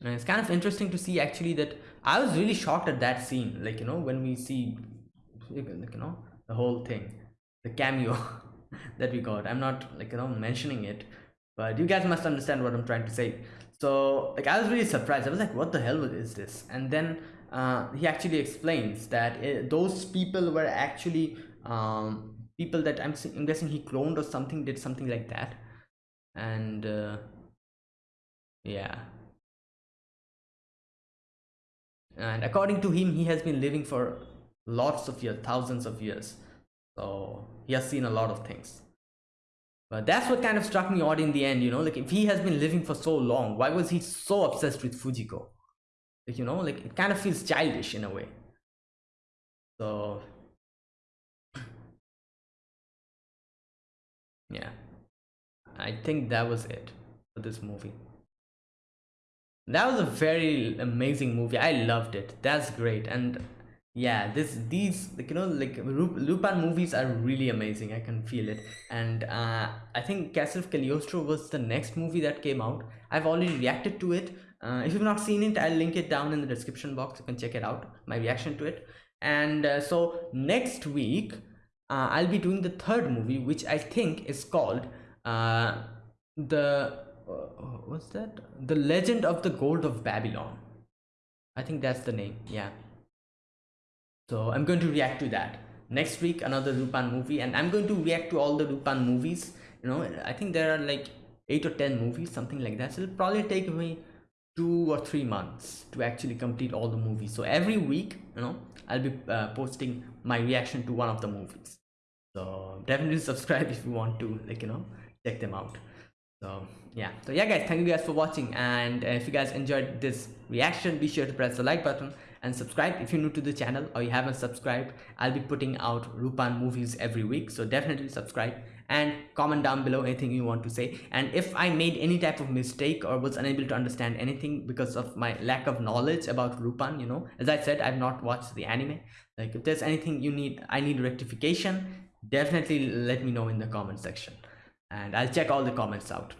And it's kind of interesting to see actually that i was really shocked at that scene like you know when we see like you know the whole thing the cameo (laughs) that we got. I'm not like you know mentioning it but you guys must understand what i'm trying to say. So like i was really surprised. I was like what the hell is this? And then uh, he actually explains that it, those people were actually um, people that I'm, I'm guessing he cloned or something did something like that. And uh, yeah and according to him he has been living for lots of years thousands of years. So he has seen a lot of things. But that's what kind of struck me odd in the end you know? Like if he has been living for so long why was he so obsessed with fujiko? Like you know like it kind of feels childish in a way. So (clears throat) yeah. I think that was it for this movie that was a very amazing movie. I loved it. That's great. And yeah this these like you know like lupin movies are really amazing. I can feel it. And uh i think castle of cagliostro was the next movie that came out. I've already reacted to it. Uh, if you've not seen it i'll link it down in the description box. You can check it out my reaction to it. And uh, so next week uh, i'll be doing the third movie which i think is called uh, the what's that? The legend of the gold of babylon. I think that's the name yeah. So i'm going to react to that. Next week another lupin movie and i'm going to react to all the lupin movies. You know i think there are like eight or ten movies something like that. So it'll probably take me two or three months to actually complete all the movies. So every week you know i'll be uh, posting my reaction to one of the movies. So definitely (laughs) subscribe if you want to like you know check them out so yeah. So yeah guys thank you guys for watching. And uh, if you guys enjoyed this reaction be sure to press the like button and subscribe. If you're new to the channel or you haven't subscribed i'll be putting out rupan movies every week. So definitely subscribe and comment down below anything you want to say. And if i made any type of mistake or was unable to understand anything because of my lack of knowledge about rupan you know as i said i've not watched the anime. Like if there's anything you need i need rectification definitely let me know in the comment section and i'll check all the comments out.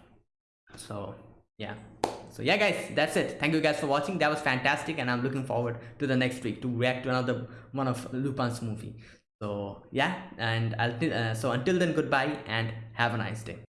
So yeah. So yeah guys that's it. Thank you guys for watching. That was fantastic and i'm looking forward to the next week to react to another one of lupin's movie. So yeah and i'll uh, so until then goodbye and have a nice day